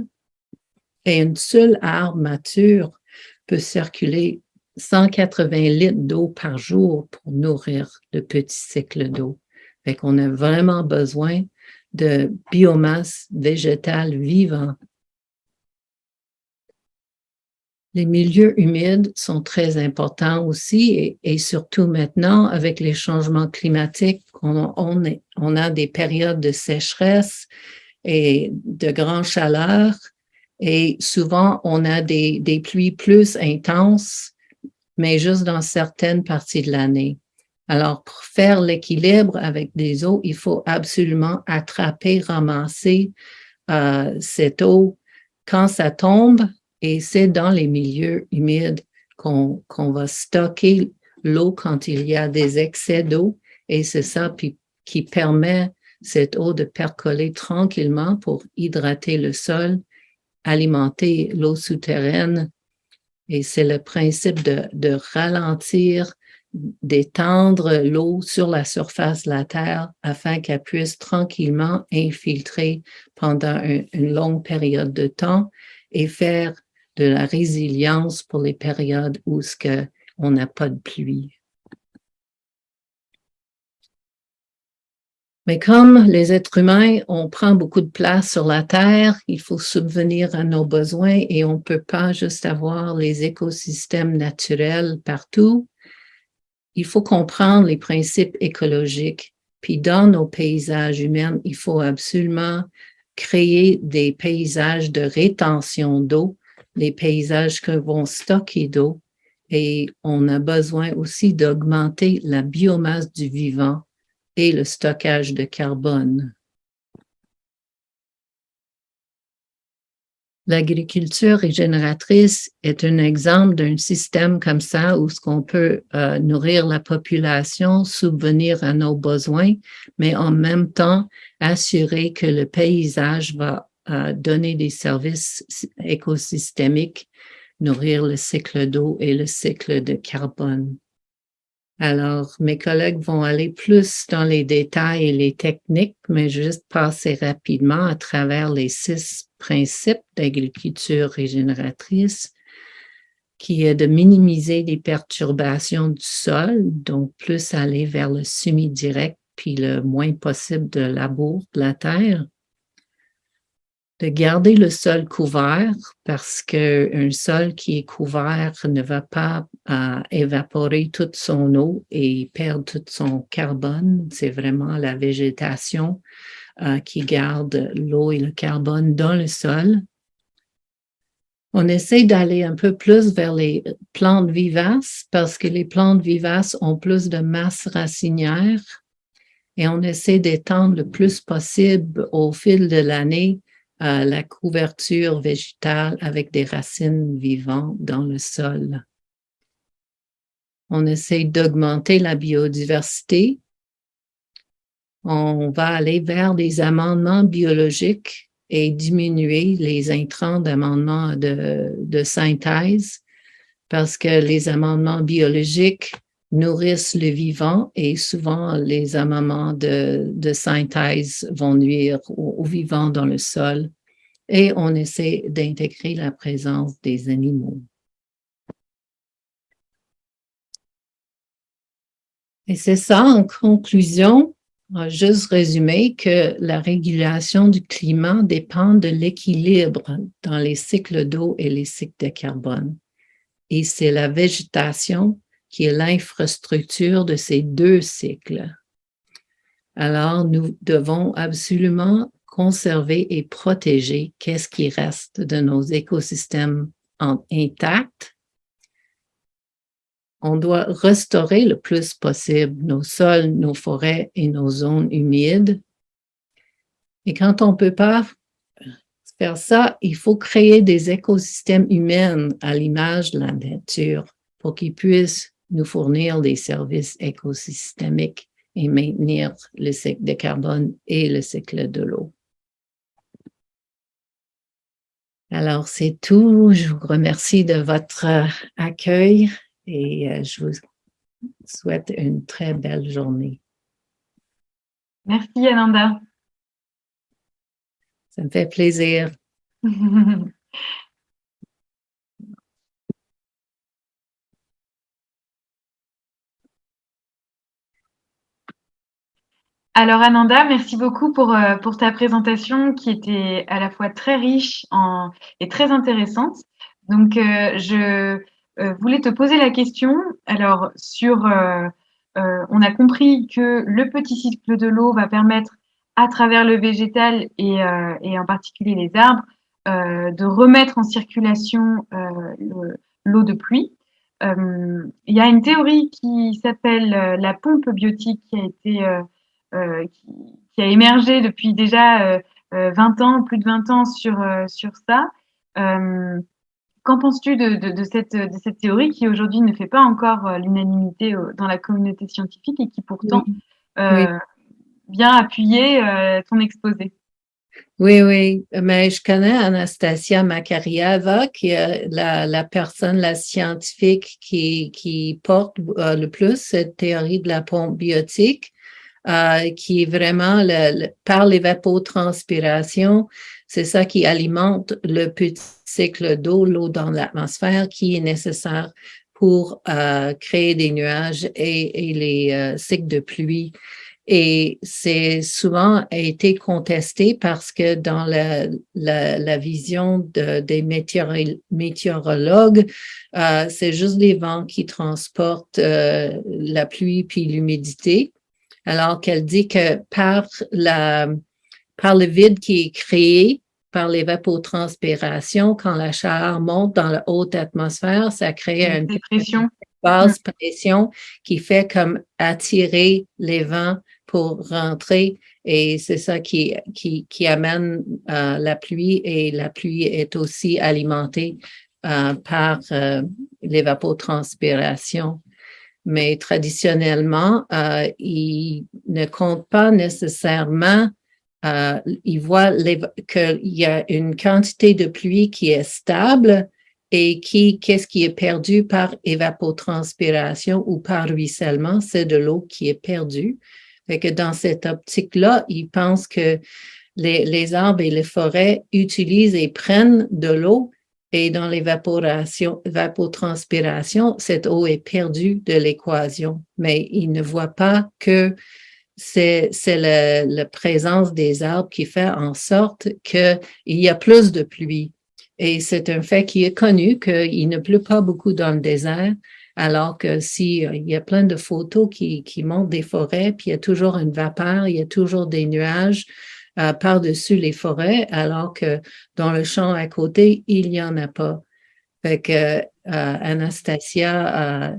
[SPEAKER 2] Et une seule arbre mature peut circuler 180 litres d'eau par jour pour nourrir le petit cycle d'eau. Fait qu'on a vraiment besoin de biomasse végétale vivante les milieux humides sont très importants aussi et, surtout maintenant avec les changements climatiques, on, a des périodes de sécheresse et de grande chaleur et souvent on a des pluies plus intenses, mais juste dans certaines parties de l'année. Alors, pour faire l'équilibre avec des eaux, il faut absolument attraper, ramasser euh, cette eau quand ça tombe et c'est dans les milieux humides qu'on va stocker l'eau quand il y a des excès d'eau et c'est ça qui permet cette eau de percoler tranquillement pour hydrater le sol, alimenter l'eau souterraine. Et c'est le principe de, ralentir, d'étendre l'eau sur la surface de la Terre afin qu'elle puisse tranquillement infiltrer pendant une longue période de temps et faire de la résilience pour les périodes où ce que on n'a pas de pluie. Mais comme les êtres humains, on prend beaucoup de place sur la Terre, il faut subvenir à nos besoins et on ne peut pas juste avoir les écosystèmes naturels partout. Il faut comprendre les principes écologiques. Puis dans nos paysages humains, il faut absolument créer des paysages de rétention d'eau, des paysages qui vont stocker d'eau. Et on a besoin aussi d'augmenter la biomasse du vivant et le stockage de carbone. L'agriculture régénératrice est un exemple d'un système comme ça où ce qu'on peut euh, nourrir la population, subvenir à nos besoins, mais en même temps assurer que le paysage va euh, donner des services écosystémiques, nourrir le cycle d'eau et le cycle de carbone. Alors, mes collègues vont aller plus dans les détails et les techniques, mais juste passer rapidement à travers les six principes d'agriculture régénératrice, qui est de minimiser les perturbations du sol, donc plus aller vers le semi-direct, puis le moins possible de labour de la terre de garder le sol couvert parce qu'un sol qui est couvert ne va pas euh, évaporer toute son eau et perdre tout son carbone. C'est vraiment la végétation euh, qui garde l'eau et le carbone dans le sol. On essaie d'aller un peu plus vers les plantes vivaces parce que les plantes vivaces ont plus de masse racinière et on essaie d'étendre le plus possible au fil de l'année la couverture végétale avec des racines vivantes dans le sol. On essaie d'augmenter la biodiversité. On va aller vers des amendements biologiques et diminuer les intrants d'amendements de, de synthèse parce que les amendements biologiques nourrissent le vivant et souvent les amendements de, synthèse vont nuire au, vivant dans le sol et on essaie d'intégrer la présence des animaux. Et c'est ça, en conclusion, juste résumer que la régulation du climat dépend de l'équilibre dans les cycles d'eau et les cycles de carbone. Et c'est la végétation qui est l'infrastructure de ces deux cycles. Alors, nous devons absolument conserver et protéger qu'est-ce qui reste de nos écosystèmes intacts. On doit restaurer le plus possible nos sols, nos forêts et nos zones humides. Et quand on ne peut pas faire ça, il faut créer des écosystèmes humains à l'image de la nature pour qu'ils puissent nous fournir des services écosystémiques et maintenir le cycle de carbone et le cycle de l'eau. Alors, c'est tout. Je vous remercie de votre euh, accueil et euh, je vous souhaite une très belle journée.
[SPEAKER 4] Merci, Ananda.
[SPEAKER 2] Ça me fait plaisir.
[SPEAKER 4] Alors Ananda, merci beaucoup pour, euh, pour ta présentation qui était à la fois très riche en, et très intéressante. Donc euh, je euh, voulais te poser la question. Alors sur, on a compris que le petit cycle de l'eau va permettre à travers le végétal et, et en particulier les arbres de remettre en circulation l'eau de pluie. Il y a une théorie qui s'appelle la pompe biotique qui a été euh, qui, a émergé depuis déjà 20 euh, euh, ans, plus de 20 ans sur, sur ça. qu'en penses-tu de, de, cette, de cette théorie qui aujourd'hui ne fait pas encore l'unanimité dans la communauté scientifique et qui pourtant vient appuyer ton exposé?
[SPEAKER 2] Oui, oui, mais je connais Anastasia Makariava, qui est la, la personne, la scientifique qui, qui porte euh, le plus cette théorie de la pompe biotique, euh, qui est vraiment le, par l'évapotranspiration, c'est ça qui alimente le petit cycle d'eau, l'eau dans l'atmosphère, qui est nécessaire pour euh, créer des nuages et, et les cycles de pluie. Et c'est souvent été contesté parce que dans la, la, la vision de, des météorologues, euh, c'est juste les vents qui transportent euh, la pluie puis l'humidité. Alors qu'elle dit que par la par le vide qui est créé par l'évapotranspiration, quand la chaleur monte dans la haute atmosphère, ça crée une,
[SPEAKER 4] une pression
[SPEAKER 2] basse pression qui fait comme attirer les vents pour rentrer. Et c'est ça qui, qui, qui amène euh, la pluie et la pluie est aussi alimentée euh, par euh, l'évapotranspiration. Mais traditionnellement, euh, il ne compte pas nécessairement, euh, il voit qu'il y a une quantité de pluie qui est stable et qui, qu'est-ce qui est perdu par évapotranspiration ou par ruissellement, c'est de l'eau qui est perdue. Fait que dans cette optique-là, ils pensent que les, les, arbres et les forêts utilisent et prennent de l'eau et dans l'évaporation, cette eau est perdue de l'équation. Mais ils ne voient pas que c'est la présence des arbres qui fait en sorte qu'il y a plus de pluie. Et c'est un fait qui est connu qu'il ne pleut pas beaucoup dans le désert, alors que si euh, il y a plein de photos qui, qui montrent des forêts, puis il y a toujours une vapeur, il y a toujours des nuages euh, par-dessus les forêts, alors que dans le champ à côté, il n'y en a pas. Fait que euh, Anastasia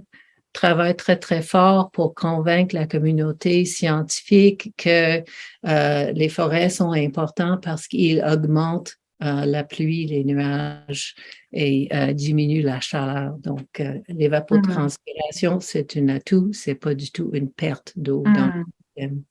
[SPEAKER 2] travaille très, très fort pour convaincre la communauté scientifique que les forêts sont importantes parce qu'ils augmentent euh, la pluie, les nuages et euh, diminue la chaleur. Donc, euh, l'évapotranspiration, mmh. c'est un atout, c'est pas du tout une perte d'eau dans le
[SPEAKER 4] mmh. système.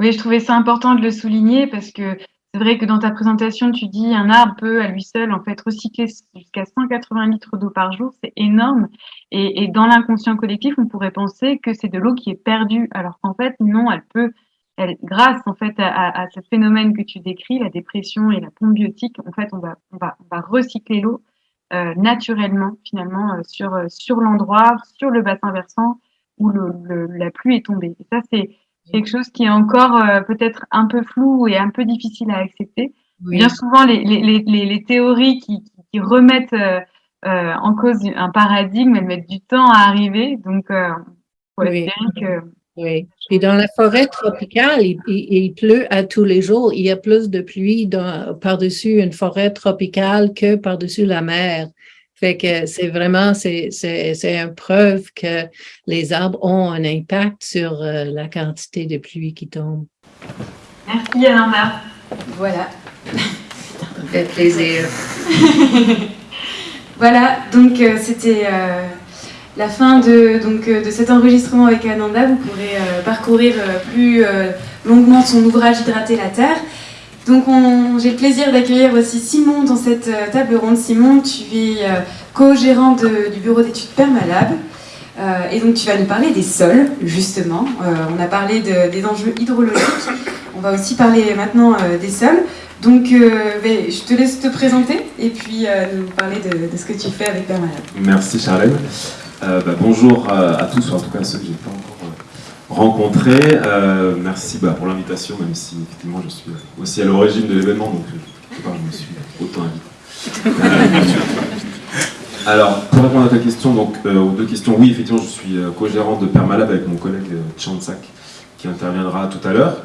[SPEAKER 4] Oui, je trouvais ça important de le souligner parce que c'est vrai que dans ta présentation, tu dis un arbre peut à lui seul en fait recycler jusqu'à 180 litres d'eau par jour, c'est énorme. Et, dans l'inconscient collectif, on pourrait penser que c'est de l'eau qui est perdue, alors qu'en fait non, elle peut elle, grâce en fait à, ce phénomène que tu décris, la dépression et la pompe biotique, en fait, on va, on va, on va recycler l'eau euh, naturellement finalement euh, sur euh, sur l'endroit, sur le bassin versant où la pluie est tombée. Et ça, c'est quelque chose qui est encore euh, peut-être un peu flou et un peu difficile à accepter. Bien souvent, les, les, les, les théories qui, qui remettent euh, en cause un paradigme, elles mettent du temps à arriver. Donc, euh, faut
[SPEAKER 2] oui. que oui. Puis dans la forêt tropicale, il, pleut à tous les jours. Il y a plus de pluie par-dessus une forêt tropicale que par-dessus la mer. Fait que c'est vraiment, c'est, une preuve que les arbres ont un impact sur euh, la quantité de pluie qui tombe.
[SPEAKER 4] Merci Ananda.
[SPEAKER 1] Voilà.
[SPEAKER 2] Fait plaisir.
[SPEAKER 1] voilà, donc euh, c'était... Euh, la fin de, donc, de cet enregistrement avec Ananda, vous pourrez euh, parcourir plus longuement son ouvrage Hydrater la Terre. Donc j'ai le plaisir d'accueillir aussi Simon dans cette table ronde. Simon, tu es co-gérant du bureau d'études Permalab. et donc tu vas nous parler des sols, justement. on a parlé de, des enjeux hydrologiques. On va aussi parler maintenant des sols. Donc ben, je te laisse te présenter et puis nous parler de, ce que tu fais avec Permalab.
[SPEAKER 5] Merci Charlène. Euh, bah, bonjour à, tous, ou en tout cas à ceux que je n'ai pas encore euh, rencontrés. Euh, merci bah, pour l'invitation, même si effectivement je suis aussi à l'origine de l'événement, donc je, pas, je me suis autant invité. Alors, pour répondre à ta question, donc aux deux questions, oui, effectivement, je suis co-gérant de Permalab avec mon collègue Chansak, qui interviendra tout à l'heure.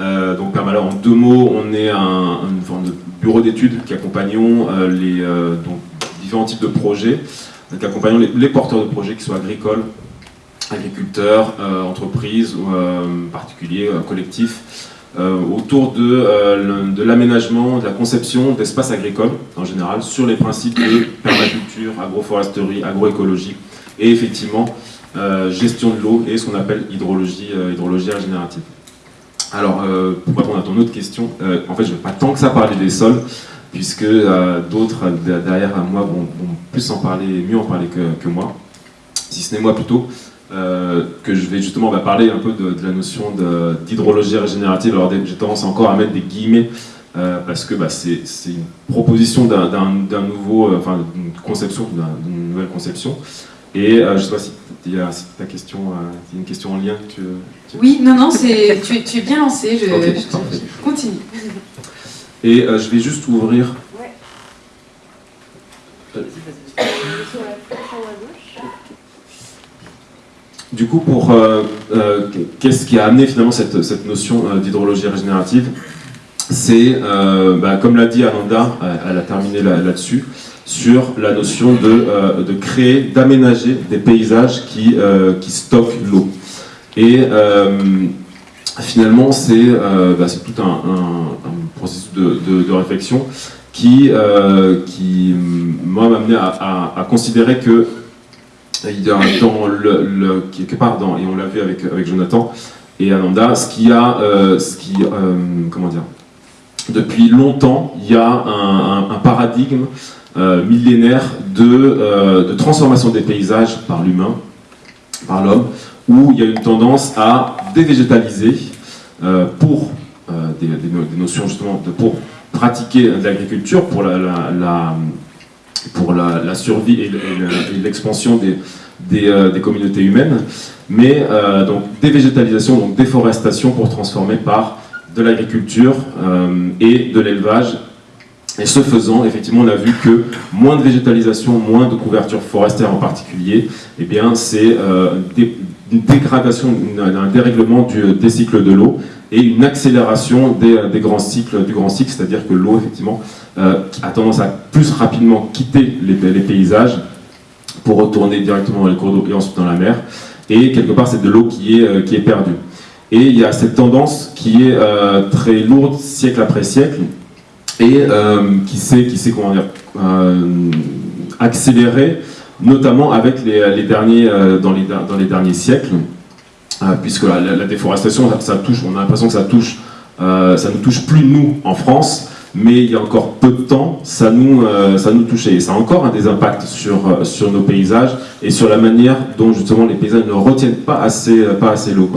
[SPEAKER 5] Euh, donc Permalab, en deux mots, on est un, une forme de bureau d'études qui accompagnons euh, les euh, donc, différents types de projets donc accompagnons les, les, porteurs de projets, qui soient agricoles, agriculteurs, euh, entreprises, ou, euh, particuliers, euh, collectifs, autour de, l'aménagement, de la conception d'espaces agricoles en général, sur les principes de permaculture, agroforesterie, agroécologie, et effectivement gestion de l'eau et ce qu'on appelle hydrologie, hydrologie régénérative. Alors, pour répondre à ton autre question, en fait je ne vais pas tant que ça parler des sols, puisque d'autres derrière moi vont, plus en parler, mieux en parler que moi, si ce n'est moi plutôt. Euh, que je vais justement va parler un peu de, la notion d'hydrologie régénérative. Alors j'ai tendance encore à mettre des guillemets euh, parce que bah, c'est une proposition d'un nouveau, euh, enfin d'une conception, d'une nouvelle conception. Et je ne sais pas si, il y a, ta question, il y a une question en lien que tu,
[SPEAKER 1] Oui, non, non, tu, tu, es bien lancé, je, je continue.
[SPEAKER 5] Et je vais juste ouvrir. Ouais. Du coup, pour euh, euh, qu'est-ce qui a amené finalement cette, cette notion euh, d'hydrologie régénérative? C'est, bah, comme l'a dit Ananda, elle a terminé là-dessus, sur la notion de, de créer, d'aménager des paysages qui, qui stockent l'eau. Et finalement, c'est bah, tout un, processus de, de, réflexion qui, qui moi, m'a amené à, à considérer que part dans, et on l'a vu avec, avec Jonathan et Ananda, ce qui a, euh, ce qui, euh, comment dire, depuis longtemps, il y a un, paradigme euh, millénaire de, de, transformation des paysages par l'humain, par l'homme, où il y a une tendance à dévégétaliser pour des, notions justement de, pour pratiquer l'agriculture, pour la pour la, survie et l'expansion des, euh, des, communautés humaines, mais euh, donc dévégétalisation, donc déforestation pour transformer par de l'agriculture euh, et de l'élevage. Et ce faisant, effectivement, on a vu que moins de végétalisation, moins de couverture forestière en particulier, eh bien, c'est une dégradation, un dérèglement des cycles de l'eau et une accélération des, des, grands cycles, du grand cycle, c'est-à-dire que l'eau, effectivement, euh, a tendance à plus rapidement quitter les, paysages pour retourner directement dans les cours d'eau et ensuite dans la mer. Et quelque part, c'est de l'eau qui, est euh, qui est perdue. Et il y a cette tendance qui est euh, très lourde siècle après siècle et qui s'est qui accélérée, notamment avec les derniers, dans, les, dans les derniers siècles, puisque la, déforestation, ça, touche, on a l'impression que ça touche, ça ne touche plus nous en France, mais il y a encore peu de temps, ça nous, euh, ça nous touchait. Et ça a encore un des impacts sur, euh, sur nos paysages et sur la manière dont justement les paysages ne retiennent pas assez, euh, pas assez l'eau.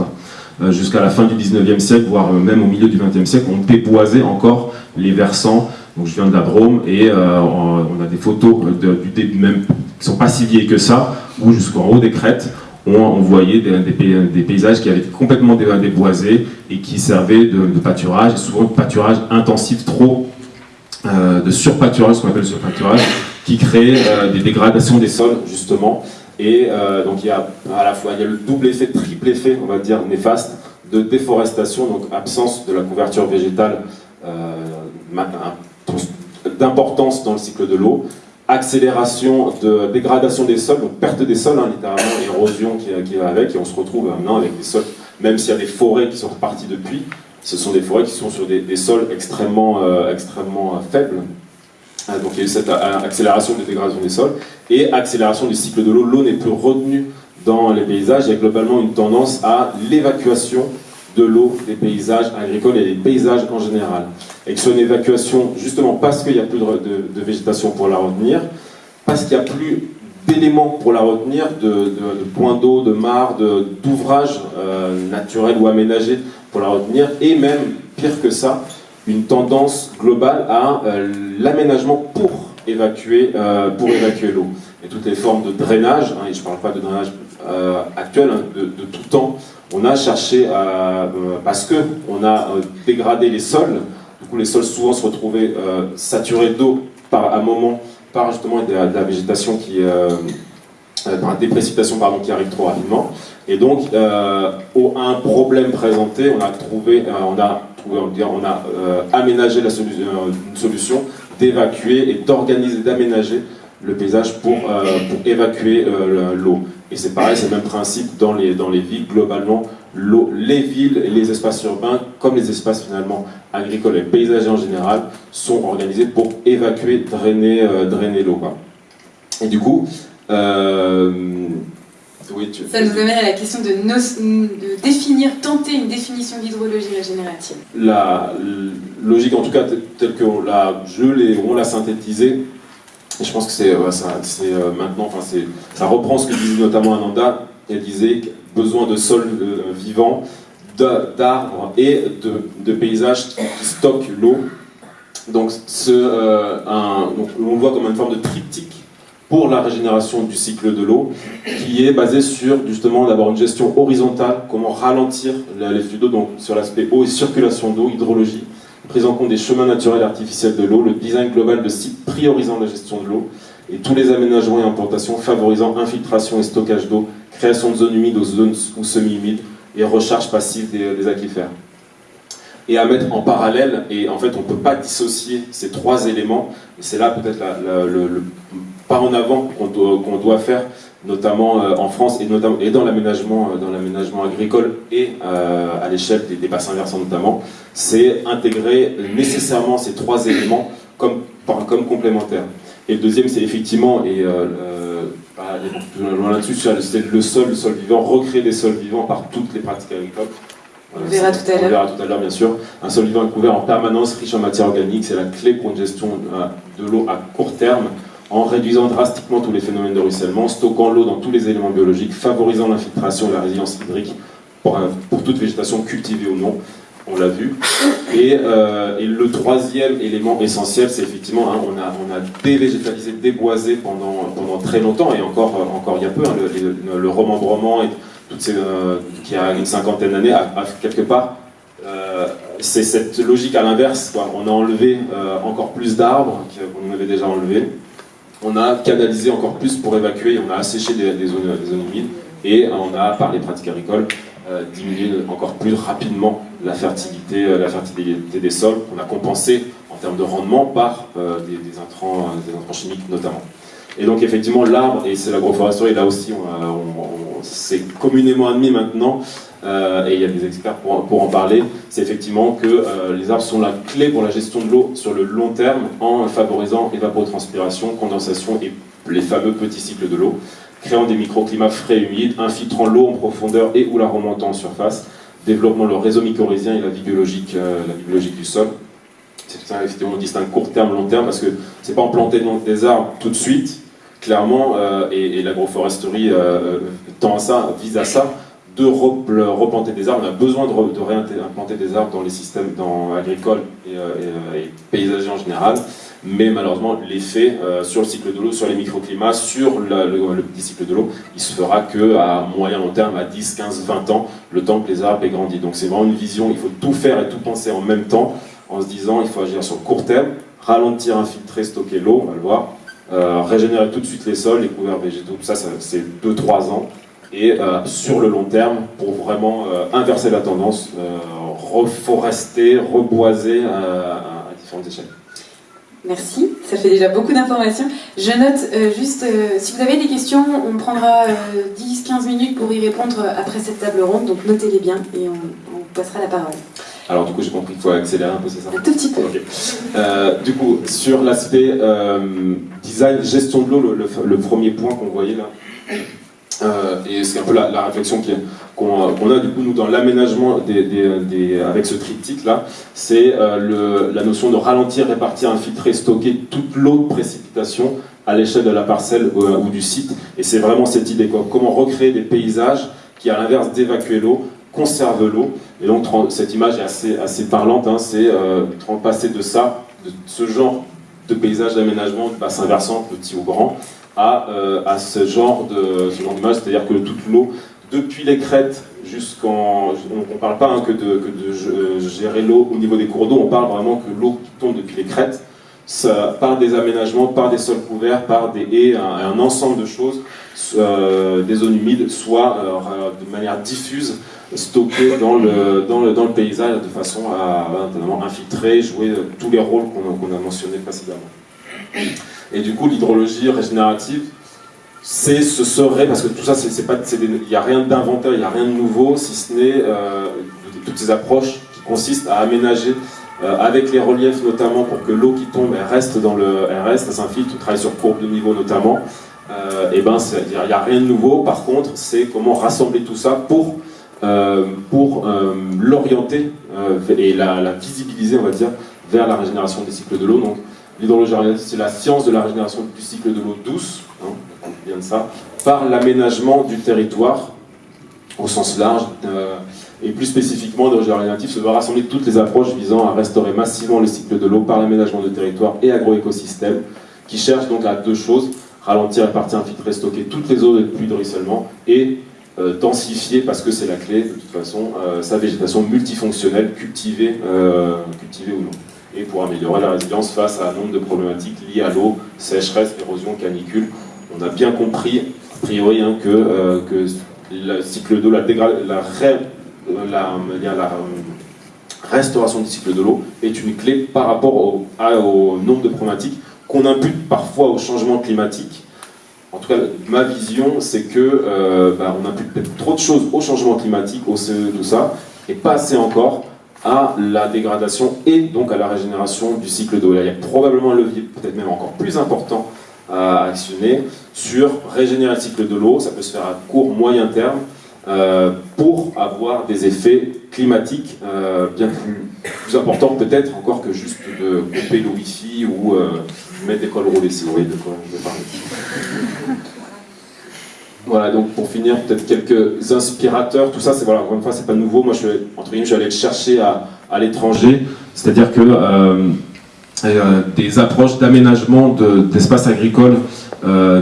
[SPEAKER 5] Jusqu'à la fin du 19e siècle, voire même au milieu du 20e siècle, on déboisait encore les versants. Donc je viens de la Drôme et on a des photos de, du même qui sont pas si vieilles que ça, où jusqu'en haut des crêtes, on, voyait des, paysages qui avaient été complètement déboisés et qui servaient de, pâturage, souvent de pâturage intensif, trop euh, de surpâturage, ce qu'on appelle le surpâturage, qui crée euh, des dégradations des sols, justement. Et euh, donc il y a à la fois il y a le double effet, triple effet, on va dire, néfaste, de déforestation, donc absence de la couverture végétale d'importance dans le cycle de l'eau, accélération de dégradation des sols, donc perte des sols, hein, littéralement, érosion qui, qui, va avec, et on se retrouve maintenant avec des sols, même s'il y a des forêts qui sont reparties depuis, ce sont des forêts qui sont sur des, sols extrêmement, euh, extrêmement euh, faibles. Euh, donc il y a eu cette accélération de dégradation des sols, et accélération du cycle de l'eau, l'eau n'est plus retenue dans les paysages, il y a globalement une tendance à l'évacuation de l'eau des paysages agricoles et des paysages en général. Et que ce une évacuation, justement parce qu'il n'y a plus de, végétation pour la retenir, parce qu'il n'y a plus d'éléments pour la retenir, de, points d'eau, de mares, d'ouvrages euh, naturels ou aménagés pour la retenir, et même, pire que ça, une tendance globale à euh, l'aménagement pour évacuer, euh, pour évacuer l'eau. Et toutes les formes de drainage, hein, et je ne parle pas de drainage actuel, hein, de, tout temps, on a cherché, à, euh, parce qu'on a euh, dégradé les sols, du coup les sols souvent se retrouvaient euh, saturés d'eau par un moment, par justement de la, végétation qui, par la déprécipitation pardon, qui arrive trop rapidement. Et donc, au, un problème présenté, on a trouvé, on a, trouvé, on a aménagé la une solution d'évacuer et d'organiser, d'aménager le paysage pour évacuer l'eau. Et c'est pareil, c'est le même principe dans les, dans les villes. Globalement, les villes et les espaces urbains, comme les espaces finalement agricoles et paysagers en général, sont organisés pour évacuer, drainer, drainer l'eau. Et du coup,
[SPEAKER 1] ça nous amène à la question de, de définir, tenter une définition d'hydrologie régénérative.
[SPEAKER 5] La logique, en tout cas, telle que l'a, je l'ai, on l'a synthétisée, je pense que c'est, c'est euh, maintenant, ça reprend ce que disait notamment Ananda, elle disait besoin de sols euh, vivants, d'arbres et de, paysages qui stockent l'eau. Euh, donc, on voit comme une forme de triptyque pour la régénération du cycle de l'eau, qui est basé sur justement d'avoir une gestion horizontale, comment ralentir les flux d'eau, donc sur l'aspect eau et circulation d'eau, hydrologie, prise en compte des chemins naturels et artificiels de l'eau, le design global de sites priorisant la gestion de l'eau, et tous les aménagements et implantations favorisant infiltration et stockage d'eau, création de zones humides aux zones ou semi-humides, et recharge passive des, aquifères. Et à mettre en parallèle, et en fait on ne peut pas dissocier ces trois éléments, et c'est là peut-être le, en avant qu'on doit, faire, notamment euh, en France et, notamment, et dans l'aménagement euh, agricole et euh, à l'échelle des, bassins versants notamment, c'est intégrer nécessairement ces trois éléments comme, comme complémentaires. Et le deuxième, c'est effectivement, et bah, loin là-dessus, c'est le sol, le sol vivant, recréer des sols vivants par toutes les pratiques agricoles.
[SPEAKER 1] On verra tout à l'heure.
[SPEAKER 5] On verra tout à l'heure, bien sûr. Un sol vivant est couvert en permanence, riche en matière organique, c'est la clé pour une gestion de l'eau à court terme en réduisant drastiquement tous les phénomènes de ruissellement, stockant l'eau dans tous les éléments biologiques, favorisant l'infiltration et la résilience hydrique pour, pour toute végétation cultivée ou non, on l'a vu. Et, euh, le troisième élément essentiel, c'est effectivement, hein, on, a, dévégétalisé, déboisé pendant, pendant très longtemps, et encore, euh, encore il y a peu, hein, le, le, remembrement et toutes ces, euh, qui a une cinquantaine d'années, quelque part, c'est cette logique à l'inverse. On a enlevé encore plus d'arbres qu'on avait déjà enlevés, on a canalisé encore plus pour évacuer, on a asséché des, zones, humides et on a, par les pratiques agricoles, euh, diminué encore plus rapidement la fertilité, euh, la fertilité des sols. On a compensé en termes de rendement par euh, des, intrants, des intrants chimiques notamment. Et donc effectivement l'arbre, et c'est l'agroforesterie, là aussi c'est communément admis maintenant, euh, et il y a des experts pour, en parler, c'est effectivement que euh, les arbres sont la clé pour la gestion de l'eau sur le long terme en favorisant évapotranspiration, condensation et les fameux petits cycles de l'eau, créant des microclimats frais et humides, infiltrant l'eau en profondeur et ou la remontant en surface, développement le réseau mycorhizien et la vie euh, du sol. C'est ça, effectivement, on distingue court terme, long terme, parce que c'est pas en planter des arbres tout de suite, clairement, et, et l'agroforesterie tend à ça, vise à ça, de replanter des arbres. On a besoin de, de réimplanter des arbres dans les systèmes dans, agricoles et, euh, euh, paysagers en général. Mais malheureusement, l'effet euh, sur le cycle de l'eau, sur les microclimats, sur le, petit cycle de l'eau, il se fera qu'à moyen long terme, à 10, 15, 20 ans, le temps que les arbres aient grandi. Donc c'est vraiment une vision, il faut tout faire et tout penser en même temps, en se disant il faut agir sur le court terme, ralentir, infiltrer, stocker l'eau, on va le voir, régénérer tout de suite les sols, les couverts végétaux, tout ça c'est 2-3 ans et euh, sur le long terme pour vraiment euh, inverser la tendance, euh, reforester, reboiser à, différentes échelles.
[SPEAKER 1] Merci, ça fait déjà beaucoup d'informations. Je note juste, si vous avez des questions, on prendra 10-15 minutes pour y répondre après cette table ronde, donc notez-les bien et on, passera la parole.
[SPEAKER 5] Alors du coup j'ai compris qu'il faut accélérer un peu, c'est ça?
[SPEAKER 1] Un tout petit peu.
[SPEAKER 5] du coup, sur l'aspect design, gestion de l'eau, le, premier point qu'on voyait là, et c'est un peu la, réflexion qu'on a du coup nous dans l'aménagement avec ce triptyque là, c'est euh, la notion de ralentir, répartir, infiltrer, stocker toute l'eau de précipitation à l'échelle de la parcelle euh, ou du site. Et c'est vraiment cette idée, quoi. comment recréer des paysages qui à l'inverse d'évacuer l'eau, conservent l'eau. Et donc cette image est assez, assez parlante, hein. c'est passer de ça, de ce genre de paysage d'aménagement, de bassin versant, petit ou grand, à, euh, à ce genre de ce c'est-à-dire que toute l'eau, depuis les crêtes jusqu'en... On ne parle pas hein, que de, euh, gérer l'eau au niveau des cours d'eau, on parle vraiment que l'eau qui tombe depuis les crêtes, par des aménagements, par des sols couverts, par des haies, un, ensemble de choses, euh, des zones humides, soit de manière diffuse, stockées dans le, dans, le, dans le paysage de façon à, à infiltrer, jouer tous les rôles qu'on a mentionnés précédemment. Et du coup, l'hydrologie régénérative, c'est, ce serait, parce que tout ça, il n'y a rien d'inventaire, il n'y a rien de nouveau, si ce n'est euh, toutes ces approches qui consistent à aménager euh, avec les reliefs notamment pour que l'eau qui tombe elle reste dans le elle reste, s'infiltre, on travaille sur courbe de niveau notamment. Euh, et ben il n'y a rien de nouveau. Par contre, c'est comment rassembler tout ça pour euh, pour l'orienter et la, visibiliser, on va dire, vers la régénération des cycles de l'eau. L'hydrologie c'est la science de la régénération du cycle de l'eau douce, hein, bien de ça, par l'aménagement du territoire au sens large et plus spécifiquement, le se doit rassembler toutes les approches visant à restaurer massivement le cycle de l'eau par l'aménagement de territoire et agroécosystèmes, qui cherchent donc à deux choses, ralentir la partie infiltrée, stocker toutes les eaux de pluie de ruissellement, et euh, densifier, parce que c'est la clé de toute façon, euh, sa végétation multifonctionnelle, cultivée, euh, cultivée ou non, et pour améliorer la résilience face à un nombre de problématiques liées à l'eau, sécheresse, érosion, canicule. On a bien compris, a priori, hein, que, que le cycle d'eau, la, la la, la restauration du cycle de l'eau est une clé par rapport au, nombre de problématiques qu'on impute parfois au changement climatique. En tout cas, ma vision, c'est que euh, bah, on impute peut-être trop de choses au changement climatique, au CE, tout ça, et pas assez encore à la dégradation et donc à la régénération du cycle d'eau. Il y a probablement un levier, peut-être même encore plus important à actionner sur régénérer le cycle de l'eau. Ça peut se faire à court, moyen terme. Euh, pour avoir des effets climatiques euh, bien plus, importants peut-être encore que juste de couper le wifi ou euh, mettre des cols roulés si vous voyez de quoi je veux parler. Voilà, donc pour finir, peut-être quelques inspirateurs, tout ça, c'est voilà, encore une fois, c'est pas nouveau. Moi, je entre guillemets, je suis allé le chercher à, à l'étranger, c'est-à-dire que des approches d'aménagement d'espaces agricoles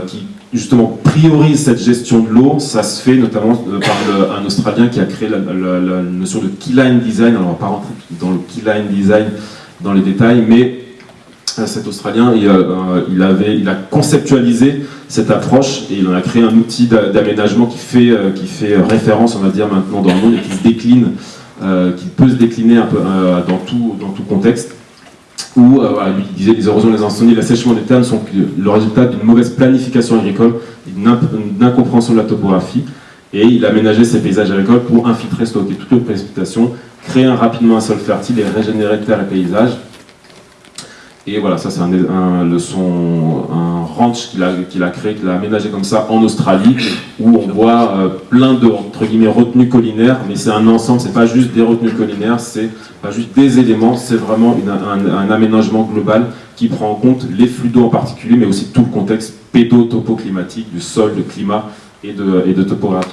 [SPEAKER 5] qui justement priorise cette gestion de l'eau, ça se fait notamment euh, par un Australien qui a créé la, notion de keyline design. Alors on va pas rentrer dans le keyline design dans les détails, mais euh, cet Australien, euh, il, avait, il a conceptualisé cette approche et il en a créé un outil d'aménagement qui fait, qui fait référence, on va dire, maintenant dans le monde et qui se décline, qui peut se décliner un peu dans, tout, contexte où euh, il disait les érosions, les incendies, l'assèchement des terres sont le résultat d'une mauvaise planification agricole, d'une incompréhension de la topographie, et il aménageait ses paysages agricoles pour infiltrer, stocker toutes les précipitations, créer rapidement un sol fertile et régénérer terre et paysages. Et voilà, ça c'est un, ranch qu'il a, créé, qu'il a aménagé comme ça en Australie, où on voit euh, plein de entre guillemets retenues collinaires, mais c'est un ensemble, c'est pas juste des retenues collinaires, c'est pas juste des éléments, c'est vraiment un, aménagement global qui prend en compte les flux d'eau en particulier, mais aussi tout le contexte pédo-topo-climatique du sol, de climat et de, topographie.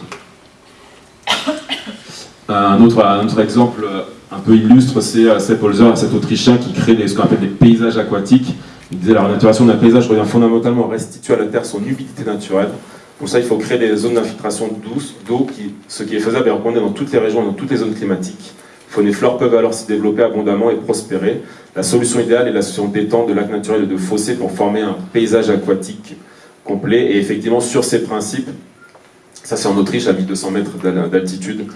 [SPEAKER 5] Un autre, exemple un peu illustre, c'est euh, Sepp Holzer, cet Autrichien qui crée ce qu'on appelle des paysages aquatiques. Il disait la renaturation d'un paysage revient fondamentalement à restituer à la Terre son humidité naturelle. Pour ça, il faut créer des zones d'infiltration douce d'eau, ce qui est faisable et recommandé dans toutes les régions et dans toutes les zones climatiques. Et flore peuvent alors se développer abondamment et prospérer. La solution idéale est la solution d'étang, de lacs naturels et de fossés pour former un paysage aquatique complet. Et effectivement, sur ces principes, ça c'est en Autriche, à 1200 mètres d'altitude,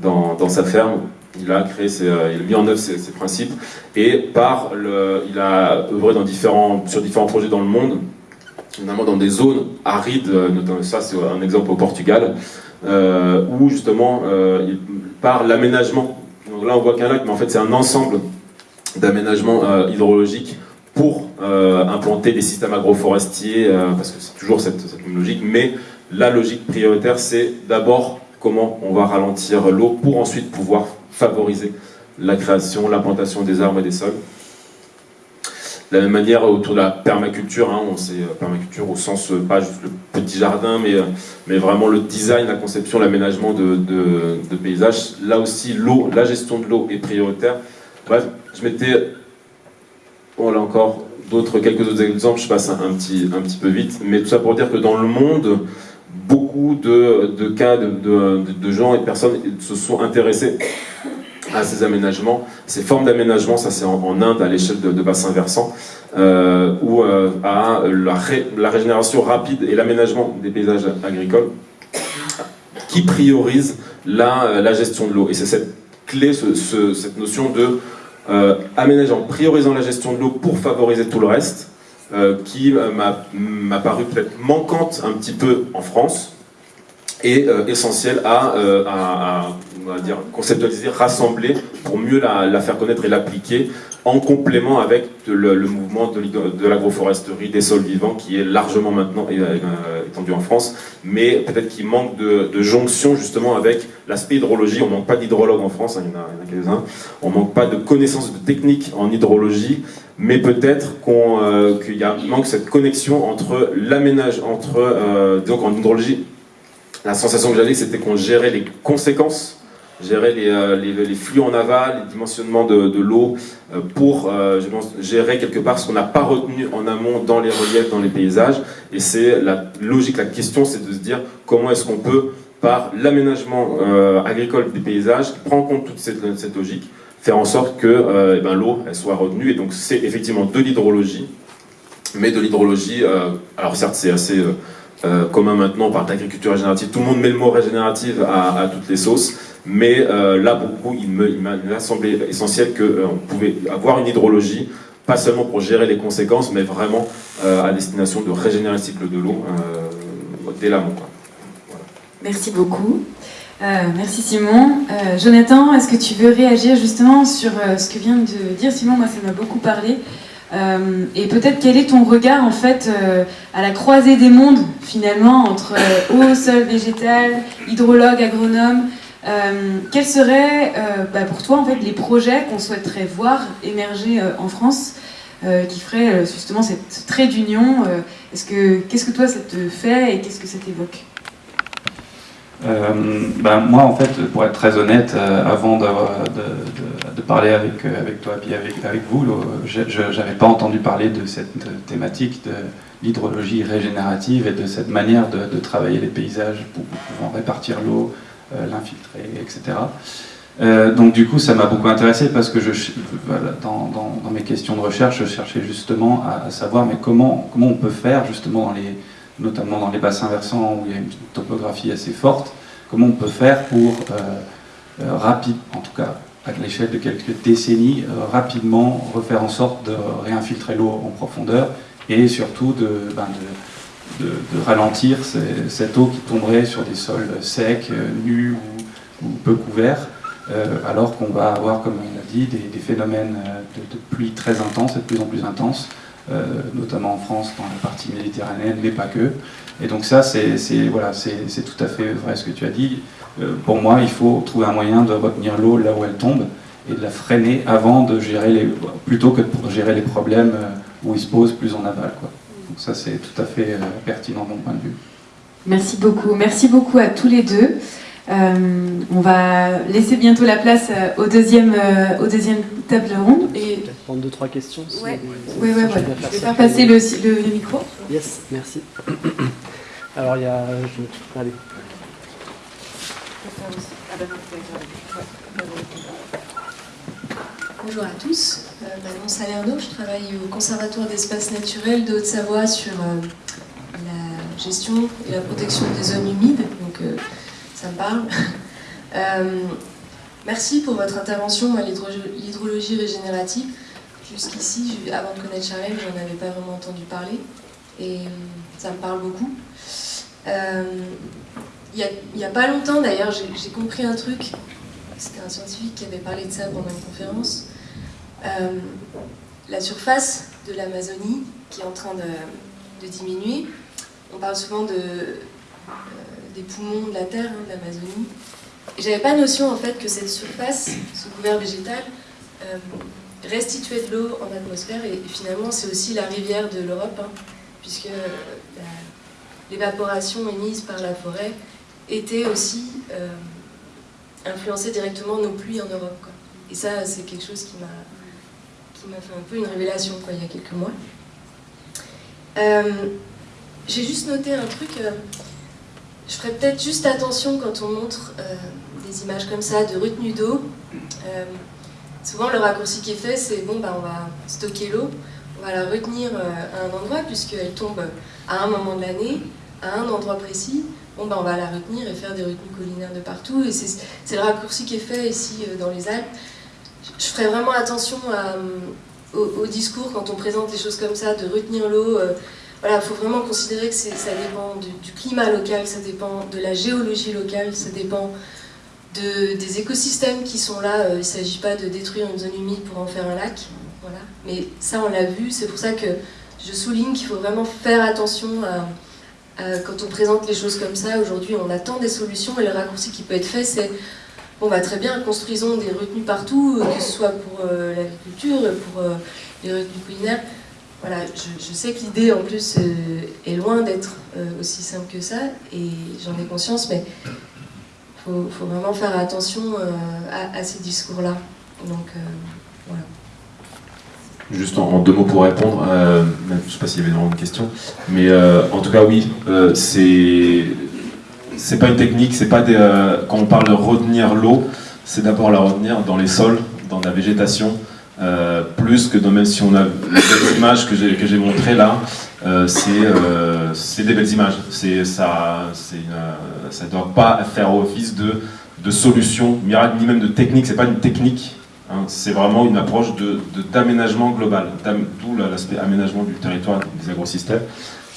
[SPEAKER 5] dans, sa ferme, il a créé, euh, il a mis en œuvre ces, principes et par le, il a œuvré sur différents projets dans le monde, notamment dans des zones arides, euh, notamment ça c'est un exemple au Portugal, euh, où justement par l'aménagement, donc là on voit qu'un lac, mais en fait c'est un ensemble d'aménagements hydrologiques pour implanter des systèmes agroforestiers, parce que c'est toujours cette même logique, mais la logique prioritaire c'est d'abord comment on va ralentir l'eau pour ensuite pouvoir favoriser la création, l'implantation des arbres et des sols. De la même manière, autour de la permaculture, hein, on sait euh, permaculture au sens, euh, pas juste le petit jardin, mais, euh, mais vraiment le design, la conception, l'aménagement de, de, paysages. Là aussi, l'eau, la gestion de l'eau est prioritaire. Bref, je m'étais, bon là encore, d'autres, quelques autres exemples, je passe un, petit, un petit peu vite, mais tout ça pour dire que dans le monde, de, cas de, gens et de personnes se sont intéressés à ces aménagements, ces formes d'aménagement, ça c'est en, Inde à l'échelle de, bassin versant, euh, ou euh, à la, régénération rapide et l'aménagement des paysages agricoles, qui priorise la, la gestion de l'eau. Et c'est cette clé, cette notion de euh, priorisant la gestion de l'eau pour favoriser tout le reste, qui m'a paru peut-être manquante un petit peu en France et essentielle à, dire, conceptualiser, rassembler pour mieux la, faire connaître et l'appliquer en complément avec le, mouvement de, l'agroforesterie des sols vivants qui est largement maintenant euh, étendu en France, mais peut-être qu'il manque de, jonction justement avec l'aspect hydrologie. On ne manque pas d'hydrologues en France, hein, il y en a, quelques-uns. On ne manque pas de connaissances de techniques en hydrologie, mais peut-être euh, qu'il manque cette connexion entre l'aménage, entre, euh, donc en hydrologie, la sensation que j'avais c'était qu'on gérait les conséquences gérer euh, les, les, flux en aval, les dimensionnements de, l'eau, euh, pour euh, gérer quelque part ce qu'on n'a pas retenu en amont dans les reliefs, dans les paysages. Et c'est la logique, la question, c'est de se dire comment est-ce qu'on peut, par l'aménagement agricole des paysages, qui prend en compte toute cette, logique, faire en sorte que eh ben, l'eau soit retenue. Et donc c'est effectivement de l'hydrologie, mais de l'hydrologie, alors certes c'est assez... commun maintenant, on parle d'agriculture régénérative, tout le monde met le mot régénérative à, toutes les sauces, mais euh, là, beaucoup, il m'a semblé essentiel qu'on euh, pouvait avoir une hydrologie, pas seulement pour gérer les conséquences, mais vraiment euh, à destination de régénérer le cycle de l'eau dès l'amont.
[SPEAKER 1] Merci beaucoup. merci Simon. Jonathan, est-ce que tu veux réagir justement sur ce que vient de dire Simon? Moi, ça m'a beaucoup parlé. Et peut-être quel est ton regard en fait à la croisée des mondes finalement entre eau, sol végétal, hydrologue, agronome euh, quels seraient euh, bah, pour toi les projets qu'on souhaiterait voir émerger euh, en France qui feraient justement cette trait d'union Qu'est-ce que toi ça te fait et qu'est-ce que ça t'évoque?
[SPEAKER 3] Ben, moi, en fait, pour être très honnête, avant de, parler avec, avec toi et avec, avec vous, je n'avais pas entendu parler de cette thématique de l'hydrologie régénérative et de cette manière de, travailler les paysages pour, pouvoir répartir l'eau, euh, l'infiltrer, etc. Euh, donc du coup, ça m'a beaucoup intéressé parce que je, dans, dans, mes questions de recherche, je cherchais justement à, savoir mais comment, comment on peut faire justement, dans les, notamment dans les bassins versants où il y a une topographie assez forte, comment on peut faire pour, euh, rapide, en tout cas à l'échelle de quelques décennies, rapidement refaire en sorte de réinfiltrer l'eau en profondeur et surtout de, ben ralentir cette eau qui tomberait sur des sols secs, euh, nus ou, peu couverts, euh, alors qu'on va avoir, comme on l'a dit, des, phénomènes euh, de, pluie très intenses et de plus en plus intenses, notamment en France, dans la partie méditerranéenne, mais pas que. Et donc ça, c'est voilà, tout à fait vrai ce que tu as dit. pour moi, il faut trouver un moyen de retenir l'eau là où elle tombe et de la freiner avant de gérer les, plutôt que de gérer les problèmes où ils se posent plus en aval. Donc ça, c'est tout à fait euh, pertinent de mon point de vue.
[SPEAKER 1] Merci beaucoup. Merci beaucoup à tous les deux. Euh, on va laisser bientôt la place euh, au deuxième, au deuxième table ronde.
[SPEAKER 6] Et... Peut-être prendre deux, trois questions.
[SPEAKER 1] Oui, oui, oui. Je vais faire passer le, le, micro.
[SPEAKER 6] Yes, merci. Alors, il y a... Je... Allez.
[SPEAKER 7] Bonjour à tous, euh, mon Salerno, je travaille au Conservatoire d'espaces naturels de Haute-Savoie sur euh, la gestion et la protection des zones humides, donc euh, ça me parle. merci pour votre intervention à l'hydrologie régénérative. Jusqu'ici, avant de connaître Charlène, je n'en avais pas vraiment entendu parler et ça me parle beaucoup. Il n'y a, pas longtemps d'ailleurs, j'ai compris un truc c'était un scientifique qui avait parlé de ça pendant une conférence. Euh, la surface de l'Amazonie qui est en train de, diminuer. On parle souvent de, euh, des poumons de la Terre, hein, de l'Amazonie. Et j'avais pas notion en fait que cette surface, ce couvert végétal, euh, restituait de l'eau en atmosphère et, finalement c'est aussi la rivière de l'Europe, hein, puisque l'évaporation émise par la forêt était aussi influencer directement nos pluies en Europe. Et ça, c'est quelque chose qui m'a fait un peu une révélation quoi, il y a quelques mois. Euh, j'ai juste noté un truc, euh, je ferais peut-être juste attention quand on montre euh, des images comme ça de retenue d'eau. souvent le raccourci qui est fait, c'est bon, bah, on va stocker l'eau, on va la retenir à un endroit puisqu'elle tombe à un moment de l'année, à un endroit précis, bon, ben, on va la retenir et faire des retenues collinaires de partout. Et c'est le raccourci qui est fait ici euh, dans les Alpes. Je ferai vraiment attention au, discours quand on présente des choses comme ça, de retenir l'eau. Voilà, il faut vraiment considérer que ça dépend du, climat local, ça dépend de la géologie locale, ça dépend de, des écosystèmes qui sont là. il ne s'agit pas de détruire une zone humide pour en faire un lac. Voilà. Mais ça, on l'a vu, c'est pour ça que je souligne qu'il faut vraiment faire attention quand on présente les choses comme ça. Aujourd'hui, on attend des solutions et le raccourci qui peut être fait, c'est bon, bah, très bien, construisons des retenues partout, que ce soit pour euh, l'agriculture, pour euh, les retenues culinaires. Voilà, je, sais que l'idée en plus euh, est loin d'être aussi simple que ça, et j'en ai conscience, mais il faut, vraiment faire attention à, ces discours-là. Donc, voilà.
[SPEAKER 5] Juste en, deux mots pour répondre, je ne sais pas s'il y avait une question, mais en tout cas oui, c'est c'est pas une technique, c'est pas des, euh, quand on parle de retenir l'eau, c'est d'abord la retenir dans les sols, dans la végétation, euh, plus que dans, même si on a les images que j'ai montrées là, euh, c'est des belles images. Ça, ça doit pas faire office de de solution miracle ni même de technique. C'est pas une technique. Hein. c'est vraiment une approche de d'aménagement global, d'où l'aspect aménagement du territoire des agrosystèmes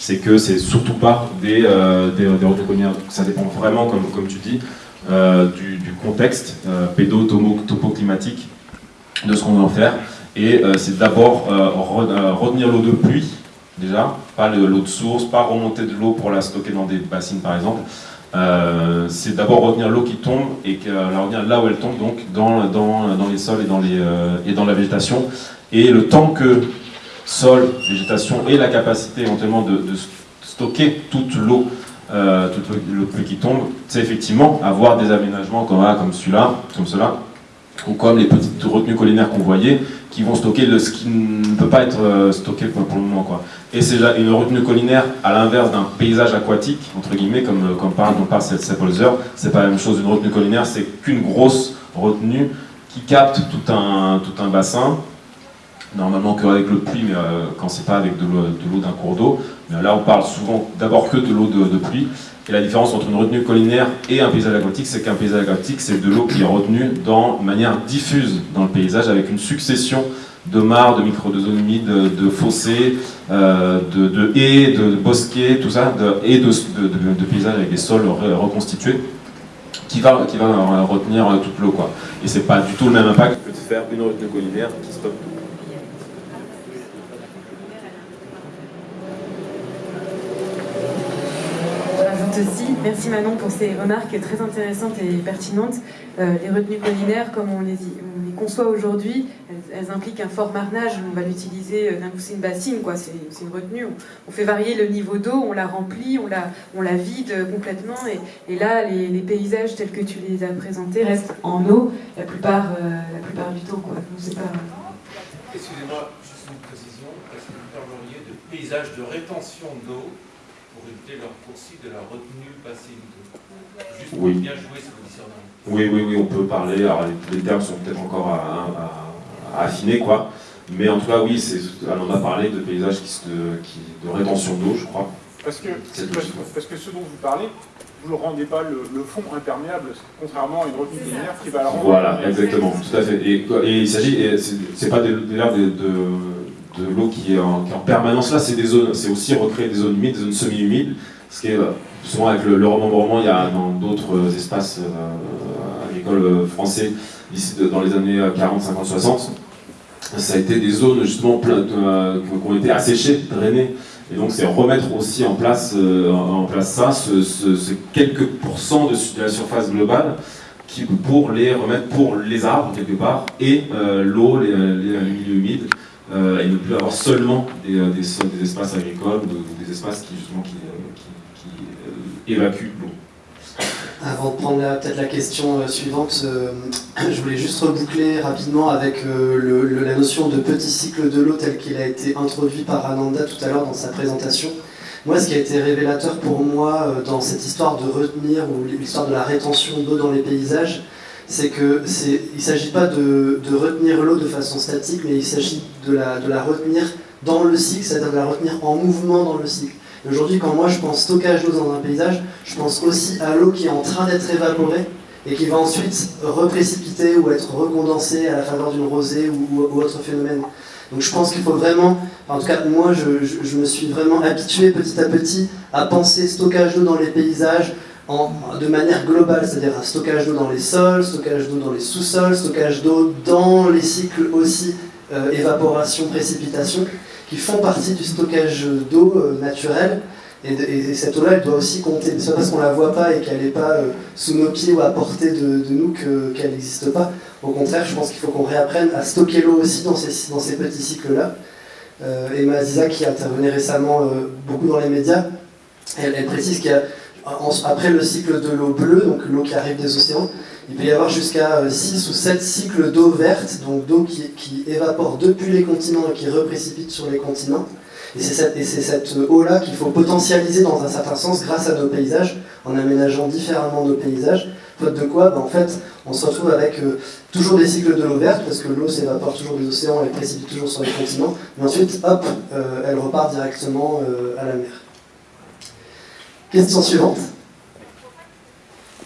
[SPEAKER 5] c'est que c'est surtout pas des, euh, des, Ça dépend vraiment, comme, comme tu dis, euh, du, contexte euh, pédo-topo-climatique de ce qu'on va en faire. Et euh, c'est d'abord retenir l'eau de pluie, déjà, pas l'eau de source, pas remonter de l'eau pour la stocker dans des bassines par exemple. c'est d'abord retenir l'eau qui tombe et la retenir là où elle tombe, donc dans, les sols et dans, la végétation. Et le temps que sol, végétation et la capacité éventuellement de, stocker toute l'eau euh, toute l'eau qui tombe, c'est effectivement avoir des aménagements comme, comme celui-là, comme cela, ou comme les petites retenues collinaires qu'on voyait, qui vont stocker le, ce qui ne peut pas être euh, stocké pour, le moment. Quoi. Et c'est une retenue collinaire, à l'inverse d'un paysage aquatique, entre guillemets, comme, euh, comme parle, dont parle Sepolzer, c'est pas la même chose, une retenue collinaire, c'est qu'une grosse retenue qui capte tout un, tout un bassin, normalement que avec le pluie, mais euh, quand c'est pas avec de l'eau d'un cours d'eau. Mais là, on parle souvent d'abord que de l'eau de, pluie. Et la différence entre une retenue collinaire et un paysage aquatique, c'est qu'un paysage aquatique, c'est de l'eau qui est retenue de manière diffuse dans le paysage, avec une succession de mares, de micro de zones humides, de, fossés, euh, de, haies, de bosquets, tout ça, et de, paysages avec des sols reconstitués, qui va, qui va retenir toute l'eau. Et c'est pas du tout le même impact que de faire une retenue collinaire qui.
[SPEAKER 1] Merci Manon pour ces remarques très intéressantes et pertinentes. Euh, les retenues collinaires, comme on les, on les conçoit aujourd'hui, elles, impliquent un fort marnage. On va l'utiliser, euh, c'est une bassine, quoi. C'est une retenue. On, fait varier le niveau d'eau, on la remplit, on la, vide complètement. Et, là, les, paysages tels que tu les as présentés restent en eau la plupart, euh, la plupart du temps.
[SPEAKER 8] Excusez-moi, juste une précision. Est-ce que vous parleriez de paysage de rétention d'eau leur poursuite de la retenue passive Juste
[SPEAKER 5] oui.
[SPEAKER 8] bien jouer ce
[SPEAKER 5] positionnement. Oui, oui, oui, on peut parler. Alors, les, termes sont peut-être encore à, affiner, quoi. Mais en tout cas, oui, on a parlé de paysages qui, qui de rétention d'eau, je crois.
[SPEAKER 9] Parce que, parce, que ce dont vous parlez, vous ne rendez pas le, fond imperméable, contrairement à une retenue linéaire qui va la rendre.
[SPEAKER 5] Voilà, exactement, tout à fait. Et, il s'agit, c'est pas des, des, de de l'eau qui, est en permanence là, c'est aussi recréer des zones humides, des zones semi-humides, ce qui est euh, souvent avec le, remembrement, il y a dans d'autres euh, espaces euh, agricoles français ici dans les années 40, 50, 60, ça a été des zones justement qui ont été asséchées, drainées. Et donc c'est remettre aussi en place, ça, ce, quelques pourcents de, la surface globale pour les remettre pour les arbres quelque part et l'eau, les, milieux humides euh, et ne plus avoir seulement des, euh, des, espaces agricoles ou des espaces qui, justement, qui, euh, évacuent l'eau.
[SPEAKER 10] Avant de prendre peut-être la question suivante, je voulais juste reboucler rapidement avec la notion de petit cycle de l'eau tel qu'il a été introduit par Ananda tout à l'heure dans sa présentation. Moi, ce qui a été révélateur pour moi dans cette histoire de retenir ou l'histoire de la rétention d'eau dans les paysages, c'est que c'est, il ne s'agit pas de, retenir l'eau de façon statique, mais il s'agit de la, de la retenir dans le cycle, c'est-à-dire de la retenir en mouvement dans le cycle. aujourd'hui, quand moi je pense stockage d'eau dans un paysage, je pense aussi à l'eau qui est en train d'être évaporée et qui va ensuite reprécipiter ou être recondensée à la faveur d'une rosée ou, autre phénomène. Donc je pense qu'il faut vraiment, en tout cas moi je, me suis vraiment habitué petit à petit à penser stockage d'eau dans les paysages de manière globale, c'est-à-dire un stockage d'eau dans les sols, stockage d'eau dans les sous-sols, stockage d'eau dans les cycles aussi euh, évaporation, précipitation, qui font partie du stockage d'eau euh, naturel. Et, cette eau-là, elle doit aussi compter. C'est pas parce qu'on la voit pas et qu'elle n'est pas euh, sous nos pieds ou à portée de, nous qu'elle n'existe pas. Au contraire, je pense qu'il faut qu'on réapprenne à stocker l'eau aussi dans ces, dans ces petits cycles-là. Euh, Emma Aziza, qui intervenait récemment beaucoup dans les médias, elle, précise qu'après le cycle de l'eau bleue, donc l'eau qui arrive des océans, il peut y avoir jusqu'à 6 ou 7 cycles d'eau verte, donc d'eau qui, qui évapore depuis les continents et qui reprécipite sur les continents. Et c'est cette, eau-là qu'il faut potentialiser dans un certain sens grâce à nos paysages, en aménageant différemment nos paysages. Faute de quoi, ben, en fait, on se retrouve avec euh, toujours des cycles de l'eau verte, parce que l'eau s'évapore toujours des océans, elle précipite toujours sur les continents, mais ensuite, hop, euh, elle repart directement euh, à la mer. Question suivante.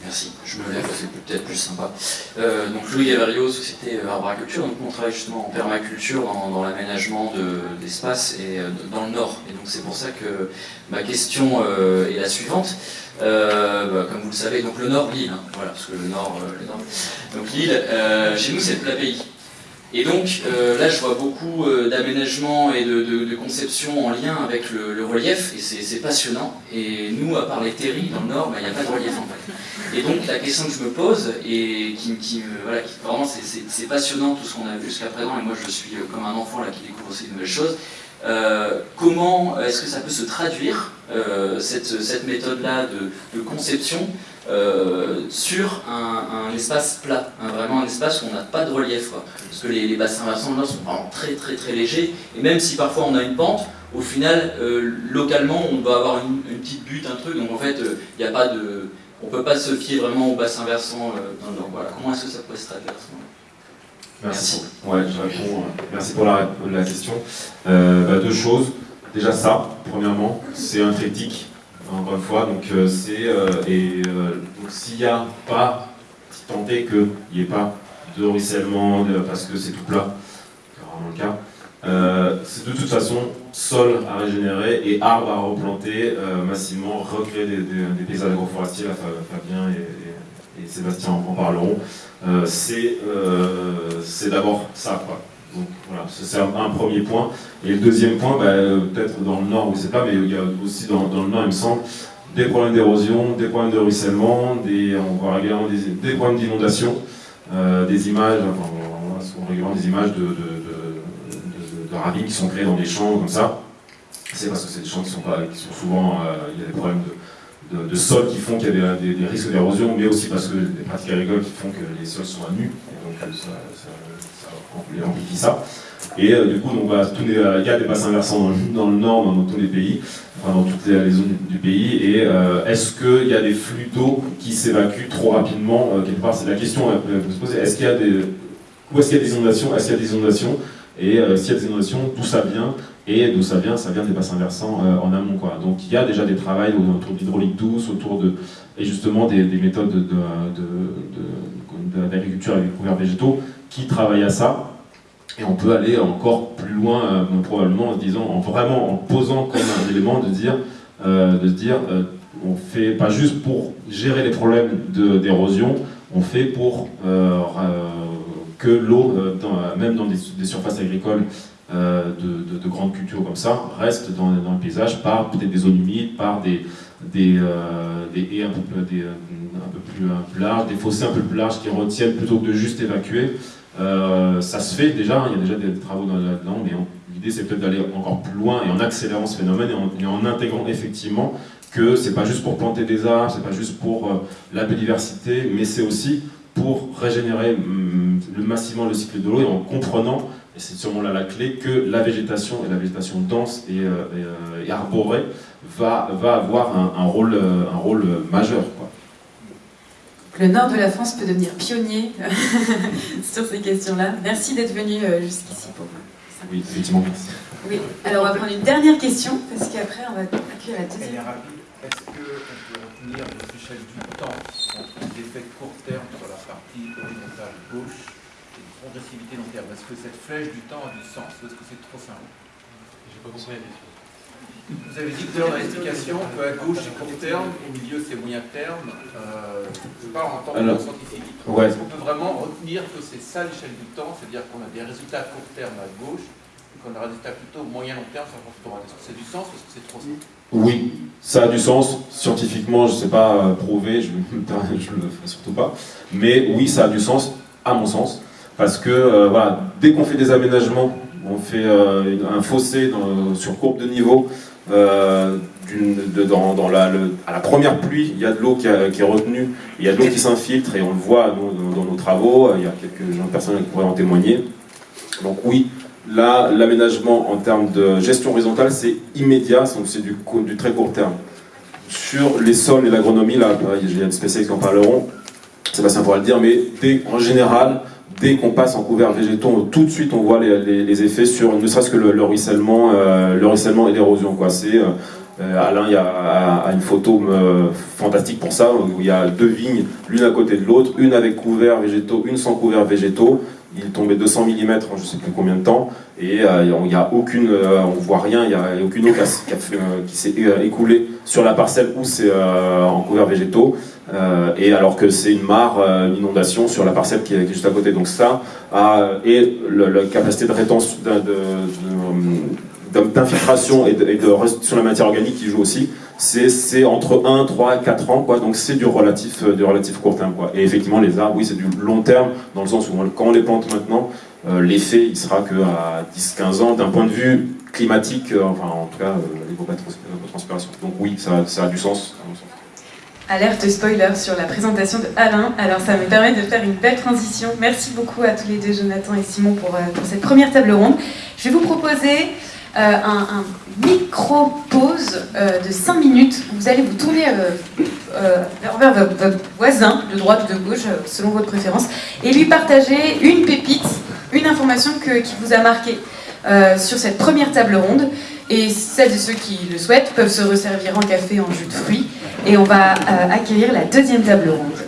[SPEAKER 11] Merci, je me lève, c'est peut-être plus sympa. Euh, donc Louis Gavario, Société Arboriculture, donc on travaille justement en permaculture dans, l'aménagement d'espace et euh, dans le nord. Et donc c'est pour ça que ma question euh, est la suivante. Bah, comme vous le savez, donc le nord, l'île, hein, voilà, parce que le nord, le nord. Donc l'île, chez nous c'est le plat pays. Et donc euh, là, je vois beaucoup euh, d'aménagements et de, conception en lien avec le, relief, et c'est passionnant. Et nous, à part les terris dans le nord, bah, il n'y a pas de relief en fait. Et donc la question que je me pose, et qui, me, voilà, qui, vraiment c'est passionnant tout ce qu'on a vu jusqu'à présent, et moi je suis euh, comme un enfant là qui découvre aussi de nouvelles choses, comment est-ce que ça peut se traduire, cette méthode-là de, conception, euh, sur un, espace plat, hein, vraiment un espace où on n'a pas de relief. Parce que les, bassins versants là sont vraiment très très très légers, et même si parfois on a une pente, au final, euh, localement, on doit avoir une, petite butte, un truc, donc en fait, euh, il n'y a pas de... On ne peut pas se fier vraiment au bassin versant. voilà. Comment est-ce que ça pourrait se traduire
[SPEAKER 5] Merci. Ouais, je réponds. Merci pour la, la question. Bah, deux choses. Déjà ça, premièrement, c'est un critique encore une fois. Donc euh, c'est euh, et euh, s'il n'y a pas, tant est qu'il n'y ait pas de ruissellement parce que c'est tout plat, c'est rarement le cas. c'est de toute façon sol à régénérer et arbres à replanter massivement, recréer des, paysages agroforestiers, Fabien et, et, Sébastien en, parleront. c'est d'abord ça. Quoi. Donc voilà, c'est un, premier point. Et le deuxième point, bah, peut-être dans le nord, je ne sais pas, mais il y a aussi dans, le nord, il me semble, des problèmes d'érosion, des problèmes de ruissellement, des, on voit régulièrement des, problèmes d'inondation, euh, des images, enfin, on voit régulièrement des images de, de, qui sont créées dans des champs comme ça. C'est parce que c'est des champs qui sont, pas, qui sont souvent, euh, il y a des problèmes de, sol qui font qu'il y a des, risques d'érosion, mais aussi parce que des pratiques agricoles qui font que les sols sont à nu, et donc euh, ça, on amplifie ça. Et euh, du coup, donc, bah, euh, il y a des bassins versants dans, le nord, dans, tous les pays, dans toutes les, zones du, pays. Et euh, est-ce qu'il y a des flux d'eau qui s'évacuent trop rapidement quelque part? C'est la question à se poser. Est-ce qu'il y a des, où est-ce qu'il y a des inondations? Est-ce qu'il y a des inondations? Et s'il y a des inondations, d'où ça vient? Et d'où ça vient? Ça vient des bassins versants en amont. Quoi. Donc il y a déjà des travaux autour de l'hydraulique douce, autour de, et justement des, méthodes d'agriculture de, de, avec couverts végétaux qui travaille à ça. Et on peut aller encore plus loin, euh, probablement, en disant, en vraiment en posant comme un élément de dire, euh, de se dire, euh, on fait pas juste pour gérer les problèmes d'érosion, on fait pour que l'eau, même dans des, surfaces agricoles de, de, grandes cultures comme ça, reste dans, dans le paysage par peut-être des zones humides, par des, des, des haies un peu, des, un peu plus larges, des fossés un peu plus larges qui retiennent plutôt que de juste évacuer. Euh, ça se fait déjà, il y a déjà des travaux là-dedans, mais l'idée c'est peut-être d'aller encore plus loin et en accélérant ce phénomène et en, intégrant effectivement que c'est pas juste pour planter des arbres, c'est pas juste pour euh, la biodiversité, mais c'est aussi pour régénérer mm, le, massivement le cycle de l'eau et en comprenant, et c'est sûrement là la clé, que la végétation et la végétation dense et, euh, arborée va, va avoir un, rôle, un rôle majeur. Quoi
[SPEAKER 1] le nord de la France peut devenir pionnier sur ces questions-là. Merci d'être venu euh, jusqu'ici pour
[SPEAKER 5] ça. Oui, effectivement, merci.
[SPEAKER 1] Oui, alors on va prendre une dernière question, parce qu'après on va accueillir la deuxième.
[SPEAKER 8] Est-ce qu'on peut retenir des échelles du temps entre des effets court terme sur la partie horizontale gauche une progressivité long terme? Est-ce que cette flèche du temps a du sens? Ou est-ce que c'est trop simple?
[SPEAKER 6] J'ai pas compris la question.
[SPEAKER 8] Vous avez dit tout à l'heure dans l'explication qu'à gauche c'est court terme, au milieu c'est moyen terme. Euh, je parle en tant que scientifique.
[SPEAKER 5] ouais.
[SPEAKER 8] Est-ce qu'on peut vraiment retenir que c'est ça l'échelle du temps, c'est-à-dire qu'on a des résultats à court terme à gauche et qu'on a des résultats plutôt moyen long terme sur la droite Est-ce que c'est du sens ou est-ce que c'est trop simple?
[SPEAKER 5] Oui, ça a du sens. Scientifiquement, je ne sais pas euh, prouver, je ne le ferai surtout pas. Mais oui, ça a du sens, à mon sens. Parce que euh, voilà, dès qu'on fait des aménagements, on fait euh, un fossé dans- sur courbe de niveau, euh, dans, la, à la première pluie, il y a de l'eau qui, est retenue, il y a de l'eau qui s'infiltre et on le voit dans, nos travaux, il y a quelques personnes qui pourraient en témoigner. Donc oui, là, l'aménagement en termes de gestion horizontale, c'est immédiat, c'est du, très court terme. Sur les sols et l'agronomie, là, il y a des spécialistes qui en parleront, Sébastien pourra le dire, mais en général, dès qu'on passe en couverts végétaux, tout de suite on voit les, effets sur ne serait-ce que le, le ruissellement, euh, le ruissellement et l'érosion. C'est euh, Alain, il y a, une photo euh, fantastique pour ça, où il y a deux vignes, l'une à côté de l'autre, une avec couverts végétaux, une sans couverts végétaux. Il tombé 200 mm en je sais plus combien de temps, et euh, il n'y a aucune, euh, on voit rien, il n'y a, y aucune eau qui, euh, s'est euh, écoulée sur la parcelle où c'est euh, en couverts végétaux. Euh, et alors que c'est une mare, euh, une inondation sur la parcelle qui est, juste à côté. Donc ça, et la capacité de rétention, de- de- d'infiltration et de, et de sur la matière organique qui joue aussi, c'est entre 1, 3 4 ans, quoi. donc c'est du relatif, euh, du relatif court terme. Quoi. Et effectivement, les arbres, oui, c'est du long terme, dans le sens où quand on les plante maintenant, euh, l'effet, il sera qu'à 10-15 ans, d'un point de vue climatique, euh, enfin en tout cas, euh, l'évapotranspiration. Donc oui, ça, ça a du sens. sens.
[SPEAKER 1] Alerte spoiler sur la présentation de Alain. Alors ça me permet de faire une belle transition. Merci beaucoup à tous les deux, Jonathan et Simon, pour, pour cette première table ronde. Je vais vous proposer euh, un, micro-pause euh, de 5 minutes. Vous allez vous tourner euh, vers, votre, voisin, de droite ou de gauche, selon votre préférence, et lui partager une pépite, une information qui vous a marqué sur cette première table ronde. Et celles et ceux qui le souhaitent peuvent se resservir en café, en jus de fruits. Et on va accueillir la deuxième table ronde.